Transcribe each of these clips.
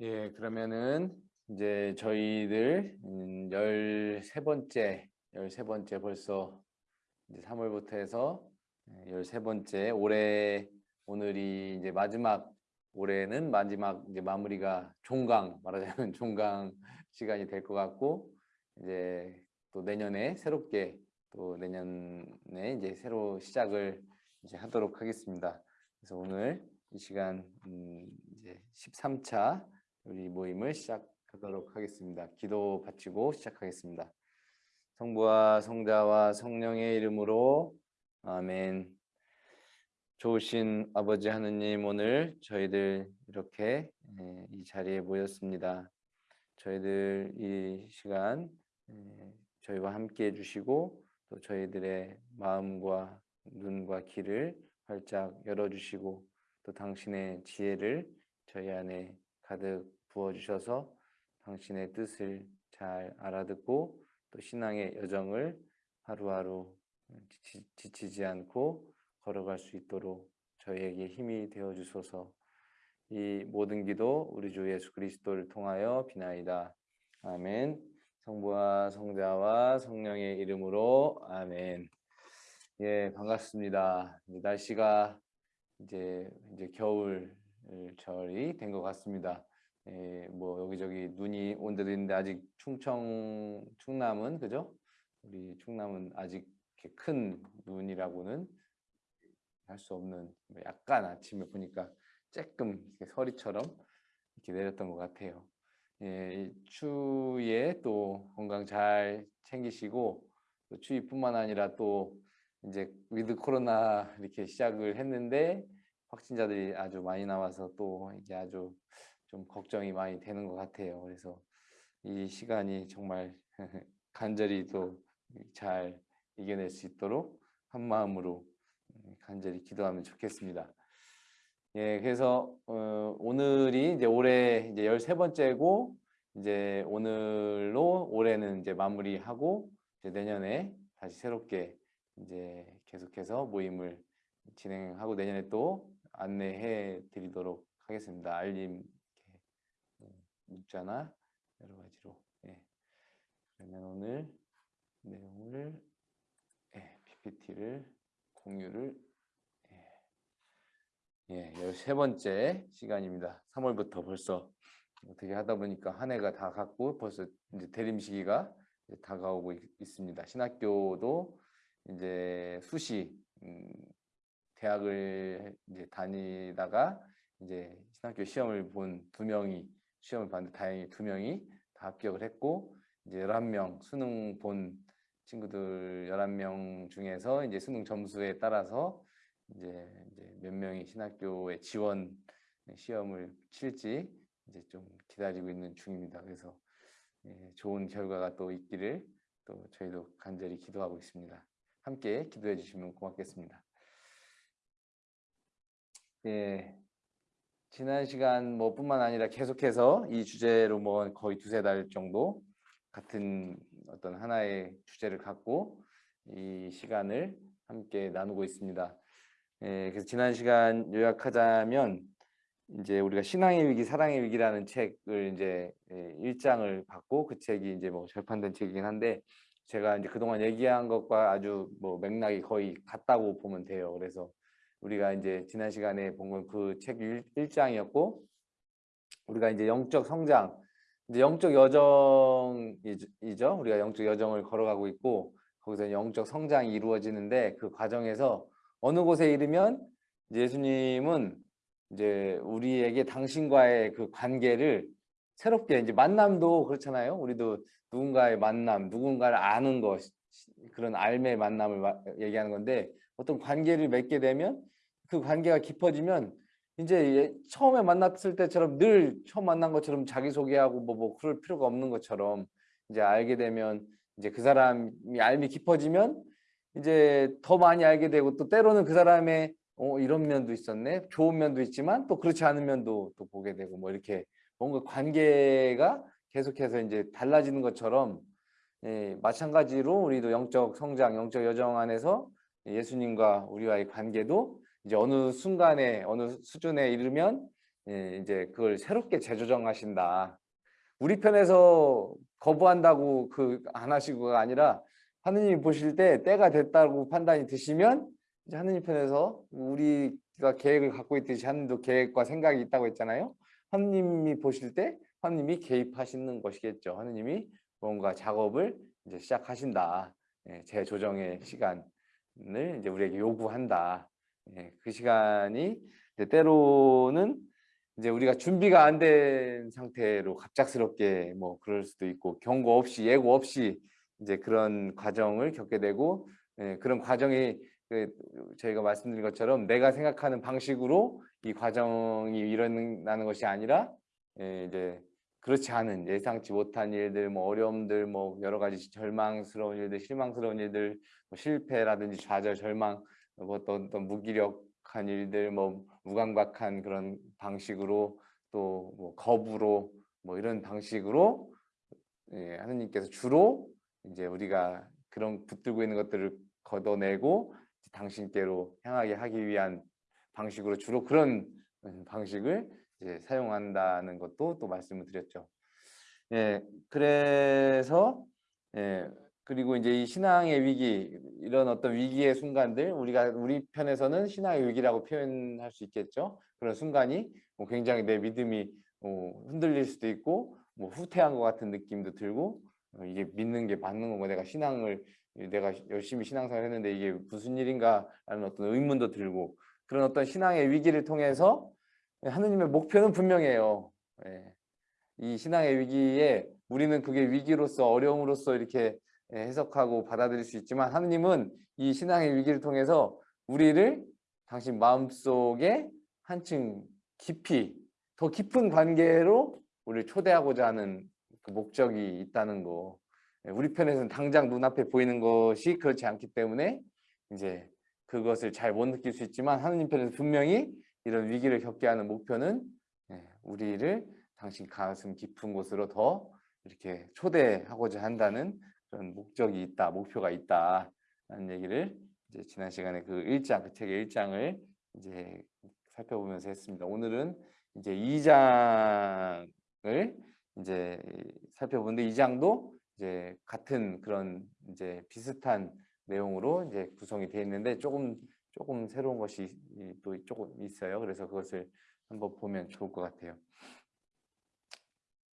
예, 그러면은 이제 저희들 음, 13번째, 13번째 벌써 이제 3월부터 해서 13번째 올해 오늘이 이제 마지막 올해는 마지막 이제 마무리가 종강 말하자면 종강 시간이 될 것 같고 이제 또 내년에 새롭게 또 내년에 이제 새로 시작을 이제 하도록 하겠습니다. 그래서 오늘 이 시간 음 이제 13차 우리 모임을 시작하도록 하겠습니다. 기도 바치고 시작하겠습니다. 성부와 성자와 성령의 이름으로 아멘. 좋으신 아버지 하느님 오늘 저희들 이렇게 예, 이 자리에 모였습니다. 저희들 이 시간 예, 저희와 함께 해주시고 또 저희들의 마음과 눈과 귀를 활짝 열어주시고 또 당신의 지혜를 저희 안에 가득 부어주셔서 당신의 뜻을 잘 알아듣고 또 신앙의 여정을 하루하루 지치, 지 않고 걸어갈 수 있도록 저희에게 힘이 되어 주소서 이 모든 기도 우리 주 예수 그리스도를 통하여 비나이다. 아멘. 성부와 성자와 성령의 이름으로 아멘. 예, 반갑습니다. 날씨가 이제 이제 겨울 절이 된 것 같습니다. 예, 뭐 여기저기 눈이 온 데도 있는데 아직 충청 충남은 그죠? 우리 충남은 아직 큰 눈이라고는 할 수 없는 뭐 약간 아침에 보니까 조금 서리처럼 이렇게 내렸던 것 같아요. 예, 추위에 또 건강 잘 챙기시고 또 추위뿐만 아니라 또 이제 위드 코로나 이렇게 시작을 했는데 확진자들이 아주 많이 나와서 또 이게 아주 좀 걱정이 많이 되는 것 같아요. 그래서 이 시간이 정말 간절히 또 잘 이겨낼 수 있도록 한 마음으로 간절히 기도하면 좋겠습니다. 예, 그래서 어, 오늘이 이제 올해 이제 13번째고 이제 오늘로 올해는 이제 마무리하고 이제 내년에 다시 새롭게 이제 계속해서 모임을 진행하고 내년에 또 안내해 드리도록 하겠습니다. 알림 뭐 문자나 여러 가지로. 예. 그러면 오늘 내용을 예, PPT를 공유를 예, 13번째 시간입니다. 3월부터 벌써 어떻게 하다 보니까 한 해가 다 갔고 벌써 이제 대림 시기가 이제 다가오고 있, 습니다 신학교도 이제 수시 음, 대학을 이제 다니다가 이제 신학교 시험을 본 두 명이 시험을 봤는데 다행히 두 명이 다 합격을 했고 이제 11명 수능 본 친구들 11명 중에서 이제 수능 점수에 따라서 이제, 이제 몇 명이 신학교에 지원 시험을 칠지 이제 좀 기다리고 있는 중입니다. 그래서 예, 좋은 결과가 또 있기를 또 저희도 간절히 기도하고 있습니다. 함께 기도해 주시면 고맙겠습니다. 예, 지난 시간 뭐 뿐만 아니라 계속해서 이 주제로 뭐 거의 두세 달 정도 같은 어떤 하나의 주제를 갖고 이 시간을 함께 나누고 있습니다. 예, 그래서 지난 시간 요약하자면 이제 우리가 신앙의 위기, 사랑의 위기라는 책을 이제 예, 1장을 받고 그 책이 이제 뭐 절판된 책이긴 한데 제가 이제 그동안 얘기한 것과 아주 뭐 맥락이 거의 같다고 보면 돼요. 그래서 우리가 이제 지난 시간에 본 건 그 책 1장이었고 우리가 이제 영적 성장, 이제 영적 여정이죠. 우리가 영적 여정을 걸어가고 있고 거기서 영적 성장이 이루어지는데 그 과정에서 어느 곳에 이르면 예수님은 이제 우리에게 당신과의 그 관계를 새롭게 이제 만남도 그렇잖아요. 우리도 누군가의 만남, 누군가를 아는 것 그런 알매 만남을 얘기하는 건데 어떤 관계를 맺게 되면 그 관계가 깊어지면 이제 처음에 만났을 때처럼 늘 처음 만난 것처럼 자기소개하고 뭐, 뭐 그럴 필요가 없는 것처럼 이제 알게 되면 이제 그 사람이 알미 깊어지면 이제 더 많이 알게 되고 또 때로는 그 사람의 어, 이런 면도 있었네 좋은 면도 있지만 또 그렇지 않은 면도 또 보게 되고 뭐 이렇게 뭔가 관계가 계속해서 이제 달라지는 것처럼 예, 마찬가지로 우리도 영적 성장, 영적 여정 안에서 예수님과 우리와의 관계도 이제 어느 순간에 어느 수준에 이르면 예, 이제 그걸 새롭게 재조정하신다. 우리 편에서 거부한다고 그 안 하시고가 아니라 하느님이 보실 때 때가 됐다고 판단이 드시면 이제 하느님 편에서 우리가 계획을 갖고 있듯이 하느님도 계획과 생각이 있다고 했잖아요. 하느님이 보실 때 하느님이 개입하시는 것이겠죠. 하느님이 뭔가 작업을 이제 시작하신다. 예, 재조정의 시간 을 이제 우리에게 요구한다. 예, 그 시간이 때로는 이제 우리가 준비가 안 된 상태로 갑작스럽게 뭐 그럴 수도 있고 경고 없이 예고 없이 이제 그런 과정을 겪게 되고 예, 그런 과정이 그 저희가 말씀드린 것처럼 내가 생각하는 방식으로 이 과정이 일어나는 것이 아니라 예, 이제 그렇지 않은 예상치 못한 일들, 뭐 어려움들, 뭐 여러 가지 절망스러운 일들, 실망스러운 일들, 뭐 실패라든지 좌절, 절망, 뭐 어떤, 어떤 무기력한 일들, 뭐 무감각한 그런 방식으로 또 뭐 거부로 뭐 이런 방식으로 예, 하느님께서 주로 이제 우리가 그런 붙들고 있는 것들을 걷어내고 당신께로 향하게 하기 위한 방식으로 주로 그런 음, 방식을 이제 사용한다는 것도 또 말씀을 드렸죠. 예, 그래서 예, 그리고 이제 이 신앙의 위기 이런 어떤 위기의 순간들 우리가 우리 편에서는 신앙의 위기라고 표현할 수 있겠죠. 그런 순간이 뭐 굉장히 내 믿음이 뭐 흔들릴 수도 있고 뭐 후퇴한 것 같은 느낌도 들고 어, 이게 믿는 게 맞는 거고 내가 신앙을 내가 열심히 신앙생활 했는데 이게 무슨 일인가 라는 어떤 의문도 들고 그런 어떤 신앙의 위기를 통해서 하느님의 목표는 분명해요. 예. 이 신앙의 위기에 우리는 그게 위기로서 어려움으로써 이렇게 예, 해석하고 받아들일 수 있지만 하느님은 이 신앙의 위기를 통해서 우리를 당신 마음속에 한층 깊이 더 깊은 관계로 우리를 초대하고자 하는 그 목적이 있다는 거 예, 우리 편에서는 당장 눈앞에 보이는 것이 그렇지 않기 때문에 이제 그것을 잘 못 느낄 수 있지만 하느님 편에서 분명히 이런 위기를 겪게 하는 목표는 예, 우리를 당신 가슴 깊은 곳으로 더 이렇게 초대하고자 한다는 그런 목적이 있다, 목표가 있다 라는 얘기를 이제 지난 시간에 그 1장, 그 책의 1장을 이제 살펴보면서 했습니다. 오늘은 이제 2장을 이제 살펴보는데 2장도 이제 같은 그런 이제 비슷한 내용으로 이제 구성이 되어 있는데 조금 조금 새로운 것이 또 조금 있어요. 그래서 그것을 한번 보면 좋을 것 같아요.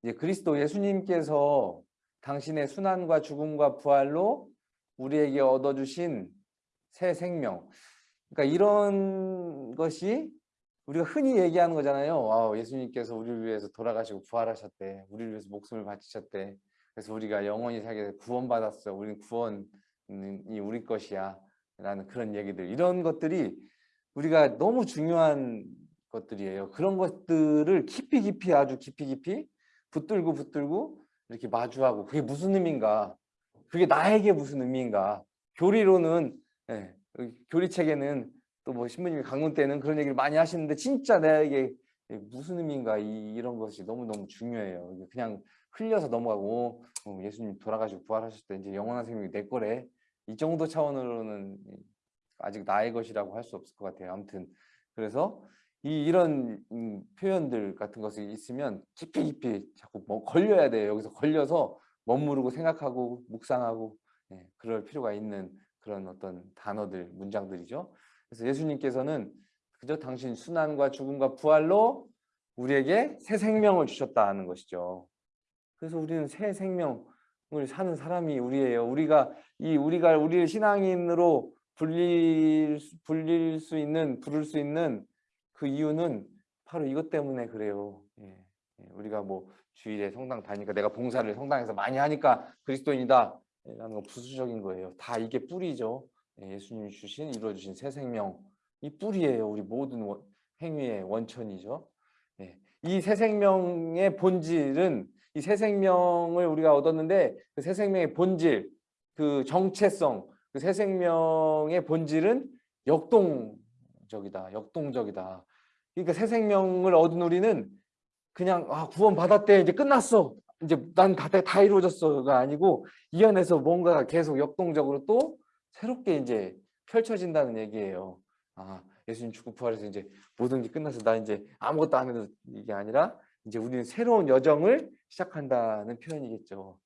이제 그리스도 예수님께서 당신의 순환과 죽음과 부활로 우리에게 얻어주신 새 생명. 그러니까 이런 것이 우리가 흔히 얘기하는 거잖아요. 아, 예수님께서 우리를 위해서 돌아가시고 부활하셨대. 우리를 위해서 목숨을 바치셨대. 그래서 우리가 영원히 살게 구원받았어. 우리는 구원이 우리 것이야. 라는 그런 얘기들. 이런 것들이 우리가 너무 중요한 것들이에요. 그런 것들을 깊이 깊이 아주 깊이 깊이 붙들고 붙들고 이렇게 마주하고 그게 무슨 의미인가? 그게 나에게 무슨 의미인가? 교리로는 예, 교리책에는 또 뭐 신부님이 강론 때는 그런 얘기를 많이 하시는데 진짜 나에게 무슨 의미인가? 이, 이런 것이 너무너무 중요해요. 그냥 흘려서 넘어가고 어, 예수님 돌아가시고 부활하셨을 때 이제 영원한 생명이 내 거래 이 정도 차원으로는 아직 나의 것이라고 할 수 없을 것 같아요. 아무튼 그래서 이 이런 음, 표현들 같은 것이 있으면 깊이 깊이 자꾸 뭐 걸려야 돼요. 여기서 걸려서 머무르고 생각하고 묵상하고 예, 그럴 필요가 있는 그런 어떤 단어들, 문장들이죠. 그래서 예수님께서는 그저 당신 순환과 죽음과 부활로 우리에게 새 생명을 주셨다는 것이죠. 그래서 우리는 새 생명, 을 사는 사람이 우리예요. 우리가 이 우리가 우리를 신앙인으로 불릴 불릴 수 있는 부를 수 있는 그 이유는 바로 이것 때문에 그래요. 예. 예. 우리가 뭐 주일에 성당 다니까 내가 봉사를 성당에서 많이 하니까 그리스도인이다 라는 건 부수적인 거예요. 다 이게 뿌리죠. 예. 예수님이 주신 이루어 주신 새 생명 이 뿌리예요. 우리 모든 원, 행위의 원천이죠. 예. 이새 생명의 본질은 이 새 생명을 우리가 얻었는데 그 새 생명의 본질, 그 정체성, 그 새 생명의 본질은 역동적이다. 역동적이다. 그러니까 새 생명을 얻은 우리는 그냥 아, 구원 받았대 이제 끝났어. 이제 난 다 다 이루어졌어가 아니고 이 안에서 뭔가 계속 역동적으로 또 새롭게 이제 펼쳐진다는 얘기예요. 아 예수님 죽고 부활해서 이제 모든 게 끝나서 나 이제 아무것도 안 해도 이게 아니라 이제 우리는 새로운 여정을 시작한다는 표현이겠죠.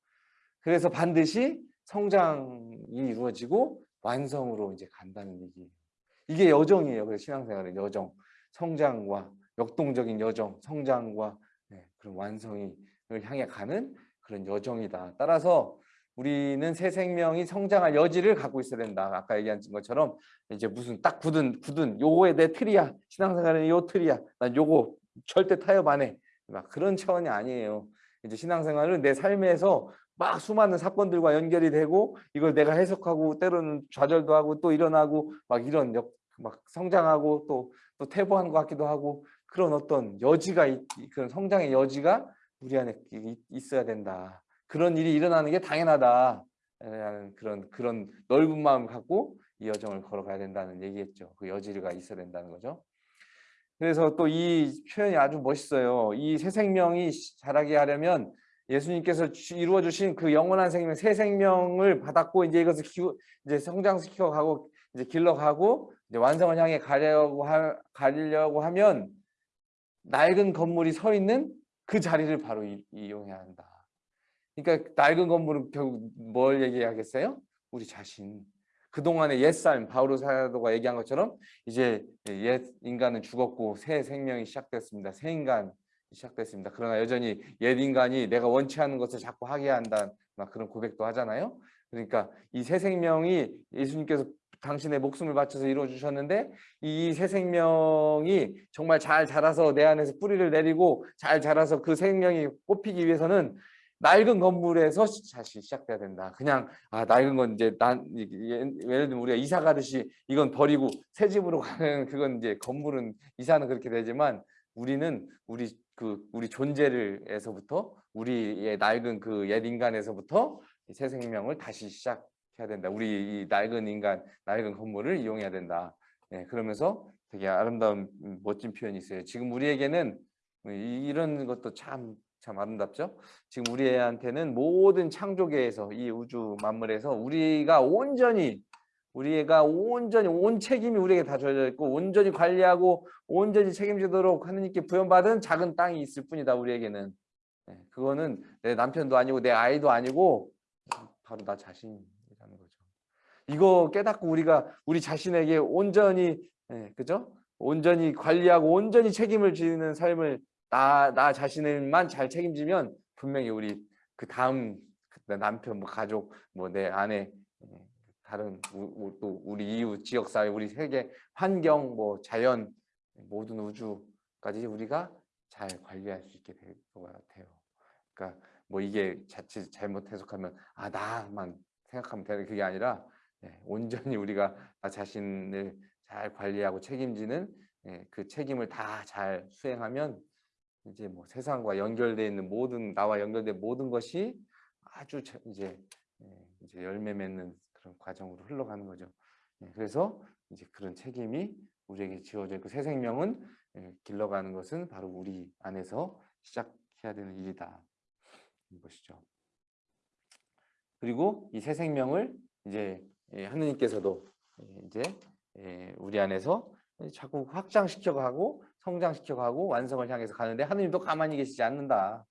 그래서 반드시 성장이 이루어지고 완성으로 이제 간다는 얘기. 이게 여정이에요. 그래서 신앙생활은 여정, 성장과 역동적인 여정, 성장과 네, 그런 완성을 향해 가는 그런 여정이다. 따라서 우리는 새 생명이 성장할 여지를 갖고 있어야 된다. 아까 얘기한 것처럼 이제 무슨 딱 굳은 굳은 요거에 내 틀이야. 신앙생활은 요 틀이야. 난 요거 절대 타협 안 해. 막 그런 차원이 아니에요. 이제 신앙생활은 내 삶에서 막 수많은 사건들과 연결이 되고 이걸 내가 해석하고 때로는 좌절도 하고 또 일어나고 막 이런 역, 막 성장하고 또, 또 퇴보한 것 같기도 하고 그런 어떤 여지가 있, 그런 성장의 여지가 우리 안에 있어야 된다. 그런 일이 일어나는 게 당연하다. 라는 그런 그런 넓은 마음을 갖고 이 여정을 걸어가야 된다는 얘기겠죠. 그 여지가 있어야 된다는 거죠. 그래서 또 이 표현이 아주 멋있어요. 이 새 생명이 자라게 하려면 예수님께서 이루어 주신 그 영원한 생명, 새 생명을 받았고 이제 이것을 키우, 이제 성장시켜 가고 이제 길러 가고 이제 완성을 향해 가려고 하, 가려고 하면 낡은 건물이 서 있는 그 자리를 바로 이, 이용해야 한다. 그러니까 낡은 건물은 결국 뭘 얘기하겠어요? 우리 자신. 그동안의 옛삶, 바오로 사도가 얘기한 것처럼 이제 옛 인간은 죽었고 새 생명이 시작됐습니다. 새 인간 시작됐습니다. 그러나 여전히 옛 인간이 내가 원치 않는 것을 자꾸 하게 한다. 막 그런 고백도 하잖아요. 그러니까 이 새 생명이 예수님께서 당신의 목숨을 바쳐서 이루어 주셨는데 이 새 생명이 정말 잘 자라서 내 안에서 뿌리를 내리고 잘 자라서 그 생명이 뽑히기 위해서는 낡은 건물에서 다시 시작돼야 된다. 그냥 아 낡은 건 이제 난 예를 들면 우리가 이사 가듯이 이건 버리고 새 집으로 가는 그건 이제 건물은 이사는 그렇게 되지만 우리는 우리 그 우리 존재를에서부터 우리의 낡은 그 옛 인간에서부터 새 생명을 다시 시작해야 된다. 우리 이 낡은 인간, 낡은 건물을 이용해야 된다. 네, 그러면서 되게 아름다운 멋진 표현이 있어요. 지금 우리에게는 이런 것도 참 참 아름답죠? 지금 우리한테는 모든 창조계에서 이 우주 만물에서 우리가 온전히 우리가 온전히 온 책임이 우리에게 다 주어져 있고 온전히 관리하고 온전히 책임지도록 하느님께 부여받은 작은 땅이 있을 뿐이다 우리에게는 네, 그거는 내 남편도 아니고 내 아이도 아니고 바로 나 자신이라는 거죠 이거 깨닫고 우리가 우리 자신에게 온전히 네, 그죠? 온전히 관리하고 온전히 책임을 지는 삶을 나, 나 자신을만 잘 책임지면 분명히 우리 그 다음 남편, 뭐 가족, 뭐 내 아내, 예, 다른 우, 또 우리 이웃, 지역사회, 우리 세계, 환경, 뭐 자연, 모든 우주까지 우리가 잘 관리할 수 있게 될 것 같아요. 그러니까 뭐 이게 자칫 잘못 해석하면 아 나만 생각하면 되는 그게 아니라 예, 온전히 우리가 나 자신을 잘 관리하고 책임지는 예, 그 책임을 다 잘 수행하면 이제 뭐 세상과 연결되어 있는 모든 나와 연결된 모든 것이 아주 이제 예, 이제 열매 맺는 그런 과정으로 흘러가는 거죠. 예, 그래서 이제 그런 책임이 우리에게 지어져 있고 새 생명은 예, 길러가는 것은 바로 우리 안에서 시작해야 되는 일이다. 이것이죠. 그리고 이 새 생명을 이제 하느님께서도 이제 우리 안에서 자꾸 확장시켜 가고 성장시켜 가고 완성을 향해서 가는데 하느님도 가만히 계시지 않는다.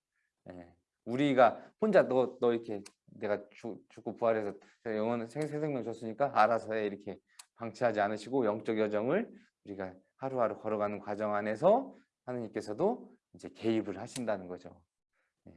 예. 우리가 혼자 너, 너 이렇게 내가 죽, 고 부활해서 영원 생, 생명 줬으니까 알아서 해 이렇게 방치하지 않으시고 영적 여정을 우리가 하루하루 걸어가는 과정 안에서 하느님께서도 이제 개입을 하신다는 거죠. 예.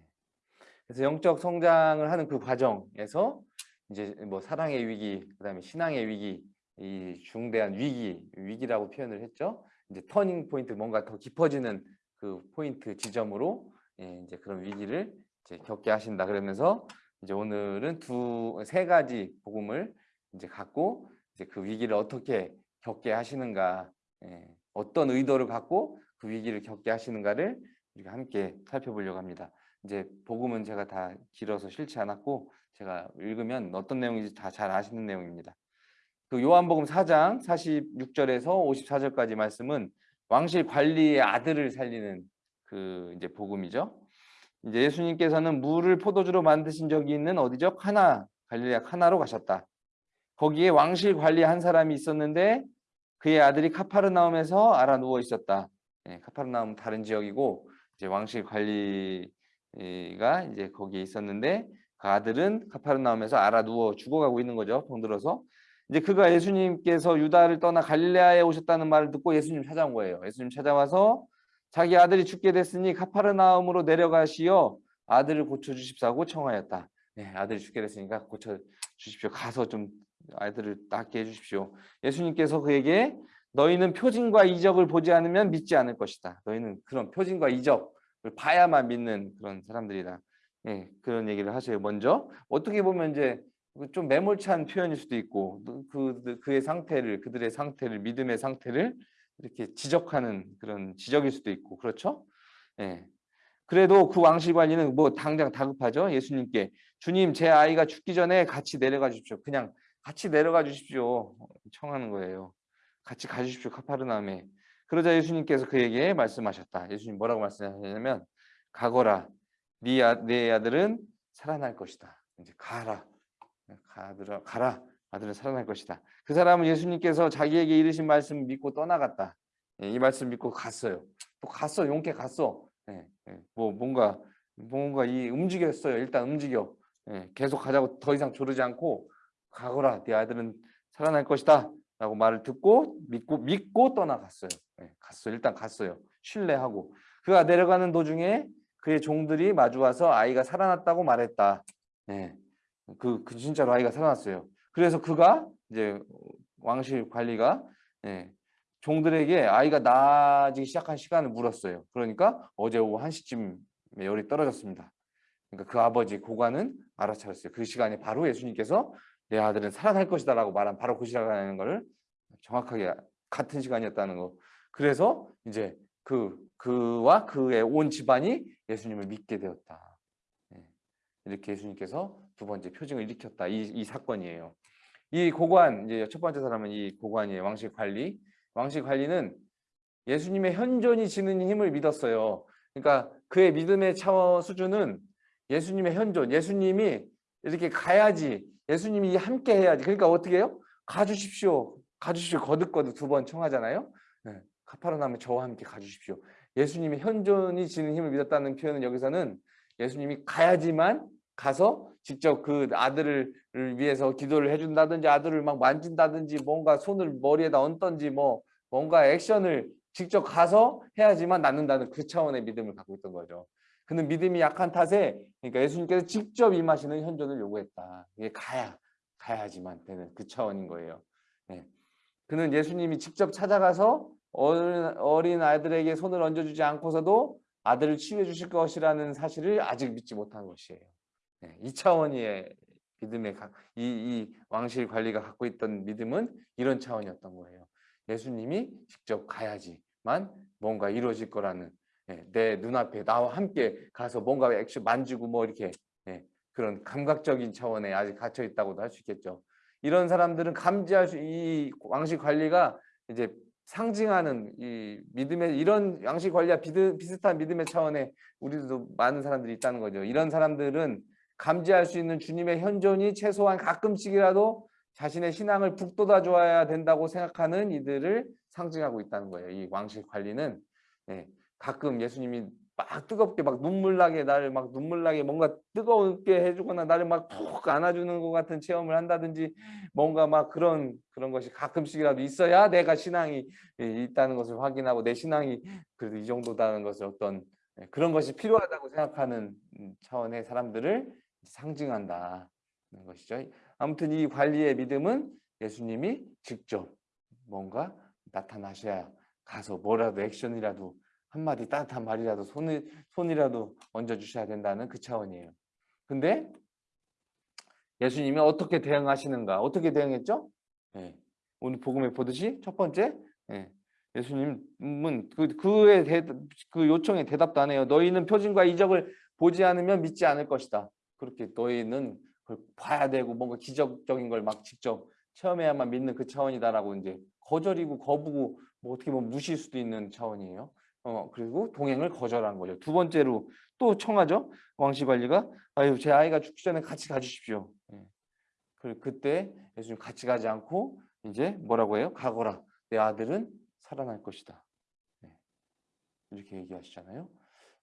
그래서 영적 성장을 하는 그 과정에서 이제 뭐 사랑의 위기, 그다음에 신앙의 위기, 이 중대한 위기, 위기라고 표현을 했죠. 이제 터닝 포인트, 뭔가 더 깊어지는 그 포인트 지점으로 예, 이제 그런 위기를 이제 겪게 하신다. 그러면서 이제 오늘은 두 세 가지 복음을 이제 갖고 이제 그 위기를 어떻게 겪게 하시는가, 예, 어떤 의도를 갖고 그 위기를 겪게 하시는가를 우리가 함께 살펴보려고 합니다. 이제 복음은 제가 다 길어서 싫지 않았고 제가 읽으면 어떤 내용인지 다 잘 아시는 내용입니다. 그 요한복음 4장 46절에서 54절까지 말씀은 왕실 관리의 아들을 살리는 그 이제 복음이죠. 이제 예수님께서는 물을 포도주로 만드신 적이 있는 어디죠? 카나 갈릴레아 카나로 가셨다. 거기에 왕실 관리 한 사람이 있었는데 그의 아들이 카파르나움에서 알아 누워 있었다. 예, 카파르나움 다른 지역이고 이제 왕실 관리가 이제 거기에 있었는데 그 아들은 카파르나움에서 알아 누워 죽어가고 있는 거죠. 병들어서 이제 그가 예수님께서 유다를 떠나 갈릴레아에 오셨다는 말을 듣고 예수님 찾아온 거예요. 예수님 찾아와서 자기 아들이 죽게 됐으니 카파르나움으로 내려가시어 아들을 고쳐 주십사고 청하였다. 네, 아들이 죽게 됐으니까 고쳐 주십시오. 가서 좀 아이들을 낫게 해 주십시오. 예수님께서 그에게 너희는 표징과 이적을 보지 않으면 믿지 않을 것이다. 너희는 그런 표징과 이적을 봐야만 믿는 그런 사람들이다. 예, 그런 얘기를 하세요. 먼저 어떻게 보면 이제 좀 매몰찬 표현일 수도 있고 그 그의 상태를 그들의 상태를 믿음의 상태를 이렇게 지적하는 그런 지적일 수도 있고 그렇죠? 예. 그래도 그 왕실 관리는 뭐 당장 다급하죠. 예수님께 주님 제 아이가 죽기 전에 같이 내려가 주십시오. 그냥 같이 내려가 주십시오. 청하는 거예요. 같이 가주십시오. 카파르나움에. 그러자 예수님께서 그에게 말씀하셨다. 예수님 뭐라고 말씀하셨냐면 가거라. 네, 아, 네 아들은 살아날 것이다. 이제 가라. 가들아 가라. 아들은 살아날 것이다. 그 사람은 예수님께서 자기에게 이르신 말씀 믿고 떠나갔다. 예, 이 말씀 믿고 갔어요. 또 갔어. 용케 갔어. 예, 예, 뭐 뭔가 뭔가 이 움직였어요. 일단 움직여. 예, 계속 가자고 더 이상 조르지 않고 가거라. 네 아들은 살아날 것이다. 라고 말을 듣고 믿고 믿고 떠나갔어요. 예, 갔어요. 일단 갔어요. 신뢰하고 그가 내려가는 도중에 그의 종들이 마주 와서 아이가 살아났다고 말했다. 예, 그, 그 진짜로 아이가 살아났어요. 그래서 그가 이제 왕실 관리가 예, 종들에게 아이가 나아지기 시작한 시간을 물었어요. 그러니까 어제 오후 1시쯤에 열이 떨어졌습니다. 그러니까 그 아버지 고관은 알아차렸어요. 그 시간에 바로 예수님께서 내 아들은 살아날 것이다 라고 말한 바로 그 시간이라는 것을 정확하게 같은 시간이었다는 거. 그래서 이제 그 그와 그의 온 집안이 예수님을 믿게 되었다. 예. 이렇게 예수님께서 두 번째 표징을 일으켰다. 이, 이 사건이에요. 이 고관 이제 첫 번째 사람은 이 고관이에요. 왕실 관리. 왕실 관리는 예수님의 현존이 지는 힘을 믿었어요. 그러니까 그의 믿음의 차원 수준은 예수님의 현존, 예수님이 이렇게 가야지, 예수님이 함께 해야지. 그러니까 어떻게 해요? 가주십시오. 가주십시오. 거듭거듭 두 번 청하잖아요. 네. 카파르나움에 저와 함께 가주십시오. 예수님이 현존이 지는 힘을 믿었다는 표현은 여기서는 예수님이 가야지만 가서 직접 그 아들을 위해서 기도를 해준다든지 아들을 막 만진다든지 뭔가 손을 머리에다 얹던지 뭐 뭔가 액션을 직접 가서 해야지만 낫는다는 그 차원의 믿음을 갖고 있던 거죠. 그는 믿음이 약한 탓에 그러니까 예수님께서 직접 임하시는 현존을 요구했다. 이게 가야 가야지만 되는 그 차원인 거예요. 네. 그는 예수님이 직접 찾아가서 어린, 어린 아이들에게 손을 얹어주지 않고서도 아들을 치유해 주실 것이라는 사실을 아직 믿지 못한 것이에요. 네, 이 차원의 믿음의 이, 이 왕실 관리가 갖고 있던 믿음은 이런 차원이었던 거예요. 예수님이 직접 가야지만 뭔가 이루어질 거라는 네, 내 눈앞에 나와 함께 가서 뭔가 액션 만지고 뭐 이렇게 네, 그런 감각적인 차원에 아직 갇혀 있다고도 할 수 있겠죠. 이런 사람들은 감지할 수 이 왕실 관리가 이제 상징하는 이 믿음의 이런 양식 관리와 비슷한 믿음의 차원에 우리도 많은 사람들이 있다는 거죠. 이런 사람들은 감지할 수 있는 주님의 현존이 최소한 가끔씩이라도 자신의 신앙을 북돋아 줘야 된다고 생각하는 이들을 상징하고 있다는 거예요. 이 왕실 관리는 네, 가끔 예수님이 막 뜨겁게 막 눈물 나게 나를 막 눈물 나게 뭔가 뜨겁게 해주거나 나를 막 푹 안아주는 것 같은 체험을 한다든지 뭔가 막 그런 그런 것이 가끔씩이라도 있어야 내가 신앙이 있다는 것을 확인하고 내 신앙이 그래도 이 정도다는 것을 어떤 예, 그런 것이 필요하다고 생각하는 음, 차원의 사람들을 상징한다는 것이죠. 아무튼 이 관리의 믿음은 예수님이 직접 뭔가 나타나셔야 가서 뭐라도 액션이라도 한마디 따뜻한 말이라도 손을, 손이라도 얹어주셔야 된다는 그 차원이에요. 근데 예수님이 어떻게 대응하시는가? 어떻게 대응했죠? 예, 오늘 복음에 보듯이 첫 번째 예, 예수님은 그, 그의 대, 그 요청에 대답도 안 해요. 너희는 표징과 이적을 보지 않으면 믿지 않을 것이다. 그렇게 너희는 그걸 봐야 되고 뭔가 기적적인 걸 막 직접 체험해야만 믿는 그 차원이다라고 이제 거절이고 거부고 뭐 어떻게 보면 무시일 수도 있는 차원이에요. 어, 그리고 동행을 거절한 거죠. 두 번째로 또 청하죠. 왕시 관리가 아유 제 아이가 죽기 전에 같이 가주십시오. 예. 그 그때 예수님 같이 가지 않고 이제 뭐라고 해요? 가거라. 내 아들은 살아날 것이다. 네. 이렇게 얘기하시잖아요.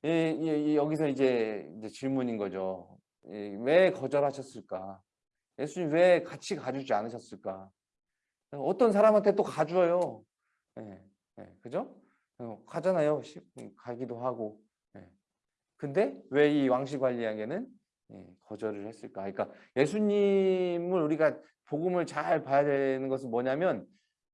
예, 예, 여기서 이제, 이제 질문인 거죠. 예, 왜 거절하셨을까? 예수님 왜 같이 가주지 않으셨을까? 어떤 사람한테 또 가줘요. 예, 예, 그죠? 어, 가잖아요. 음, 가기도 하고. 예. 근데 왜 이 왕시 관리에게는 예, 거절을 했을까? 그러니까 예수님을 우리가 복음을 잘 봐야 되는 것은 뭐냐면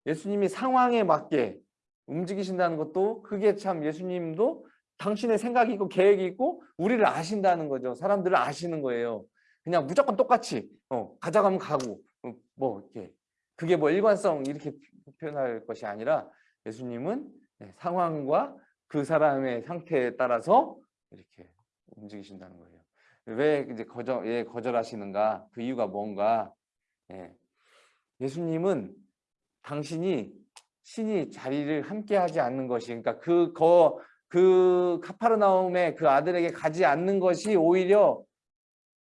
예수님이 상황에 맞게 움직이신다는 것도 그게 참 예수님도 당신의 생각이 있고 계획이 있고 우리를 아신다는 거죠. 사람들을 아시는 거예요. 그냥 무조건 똑같이 어, 가져가면 가고 어, 뭐 이렇게 그게 뭐 일관성 이렇게 표현할 것이 아니라 예수님은 네, 상황과 그 사람의 상태에 따라서 이렇게 움직이신다는 거예요. 왜 이제 거절, 예, 거절하시는가? 그 이유가 뭔가? 예. 예수님은 당신이 신이 자리를 함께 하지 않는 것이, 그러니까 그, 거, 그 카파르나움의 그 아들에게 가지 않는 것이 오히려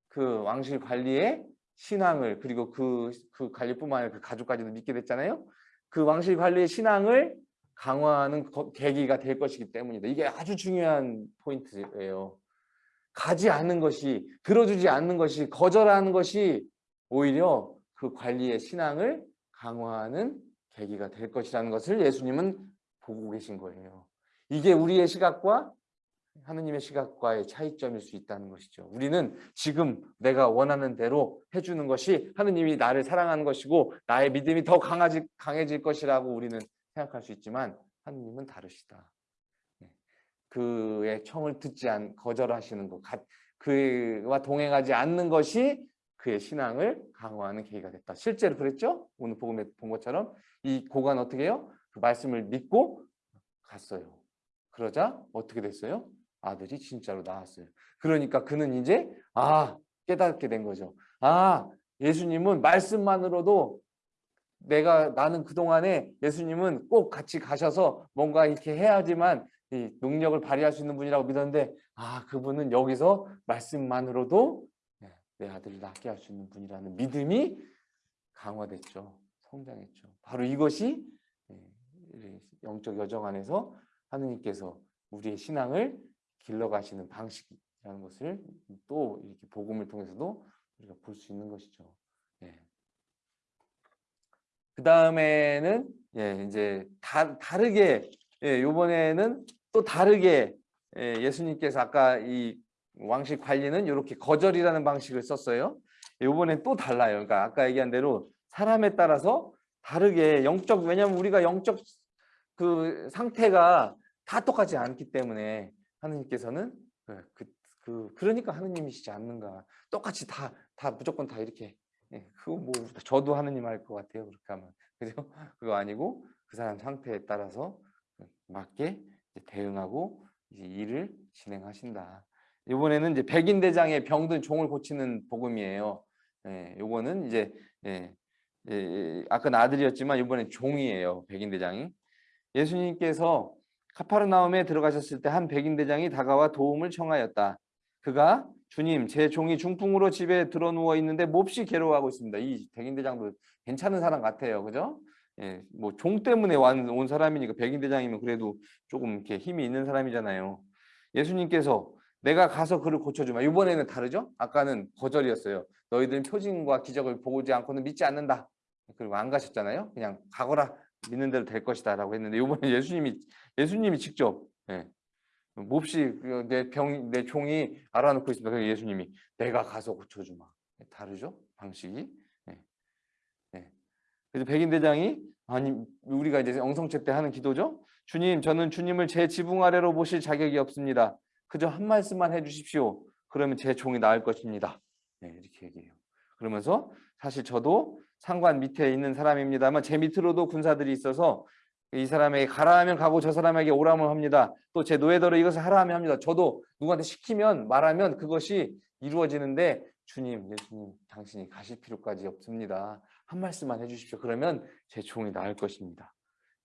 그 왕실 관리의 신앙을, 그리고 그, 그 관리뿐만 아니라 그 가족까지도 믿게 됐잖아요. 그 왕실 관리의 신앙을 강화하는 계기가 될 것이기 때문이다. 이게 아주 중요한 포인트예요. 가지 않는 것이, 들어주지 않는 것이, 거절하는 것이 오히려 그 관리의 신앙을 강화하는 계기가 될 것이라는 것을 예수님은 보고 계신 거예요. 이게 우리의 시각과 하느님의 시각과의 차이점일 수 있다는 것이죠. 우리는 지금 내가 원하는 대로 해주는 것이 하느님이 나를 사랑하는 것이고 나의 믿음이 더 강해질, 강해질 것이라고 우리는 생각할 수 있지만 하느님은 다르시다. 네. 그의 청을 듣지 않 거절하시는 것, 그와 동행하지 않는 것이 그의 신앙을 강화하는 계기가 됐다. 실제로 그랬죠? 오늘 복음에 본 것처럼 이 고관 어떻게 해요? 그 말씀을 믿고 갔어요. 그러자 어떻게 됐어요? 아들이 진짜로 나왔어요. 그러니까 그는 이제 아 깨닫게 된 거죠. 아 예수님은 말씀만으로도 내가 나는 그동안에 예수님은 꼭 같이 가셔서 뭔가 이렇게 해야지만 이 능력을 발휘할 수 있는 분이라고 믿었는데 아 그분은 여기서 말씀만으로도 네, 내 아들을 낫게 할 수 있는 분이라는 믿음이 강화됐죠. 성장했죠. 바로 이것이 네, 영적 여정 안에서 하느님께서 우리의 신앙을 길러가시는 방식이라는 것을 또 이렇게 복음을 통해서도 우리가 볼 수 있는 것이죠. 네. 그 다음에는 예, 이제 다, 다르게 예, 이번에는 또 다르게 예, 예수님께서 아까 이 왕식 관리는 이렇게 거절이라는 방식을 썼어요. 이번엔 또 달라요. 그러니까 아까 얘기한 대로 사람에 따라서 다르게 영적 왜냐하면 우리가 영적 그 상태가 다 똑같지 않기 때문에 하느님께서는 그, 그, 그 그러니까 하느님이시지 않는가 똑같이 다 다 무조건 다 이렇게 예, 그거 뭐 저도 하느님 할 것 같아요. 그렇게 하면 그죠? 그거 아니고 그 사람 상태에 따라서 맞게 대응하고 일을 진행하신다. 이번에는 이제 백인 대장의 병든 종을 고치는 복음이에요. 예, 요거는 이제 예, 예, 예 아까 아들이었지만 이번엔 종이에요. 백인 대장이 예수님께서 카파르나움에 들어가셨을 때 한 백인 대장이 다가와 도움을 청하였다. 그가 주님, 제 종이 중풍으로 집에 들어 누워 있는데 몹시 괴로워하고 있습니다. 이 백인 대장도 괜찮은 사람 같아요. 그죠? 예, 뭐 종 때문에 온 사람이니까 백인 대장이면 그래도 조금 이렇게 힘이 있는 사람이잖아요. 예수님께서 내가 가서 그를 고쳐주마. 이번에는 다르죠? 아까는 거절이었어요. 너희들은 표징과 기적을 보지 않고는 믿지 않는다. 그리고 안 가셨잖아요. 그냥 가거라. 믿는 대로 될 것이다. 라고 했는데 이번에 예수님이, 예수님이 직접 예, 몹시 그내 병, 내 종이 알아놓고 있습니다. 그래서 예수님이 내가 가서 고쳐주마. 다르죠? 방식이. 네. 네. 그래서 백인 대장이 아니 우리가 이제 영성체 때 하는 기도죠. 주님, 저는 주님을 제 지붕 아래로 모실 자격이 없습니다. 그저 한 말씀만 해주십시오. 그러면 제 종이 나을 것입니다. 네, 이렇게 얘기해요. 그러면서 사실 저도 상관 밑에 있는 사람입니다만 제 밑으로도 군사들이 있어서 이 사람에게 가라 하면 가고 저 사람에게 오라면 합니다. 또 제 노예대로 이것을 하라 하면 합니다. 저도 누구한테 시키면 말하면 그것이 이루어지는데 주님, 예수님, 당신이 가실 필요까지 없습니다. 한 말씀만 해주십시오. 그러면 제 종이 나을 것입니다.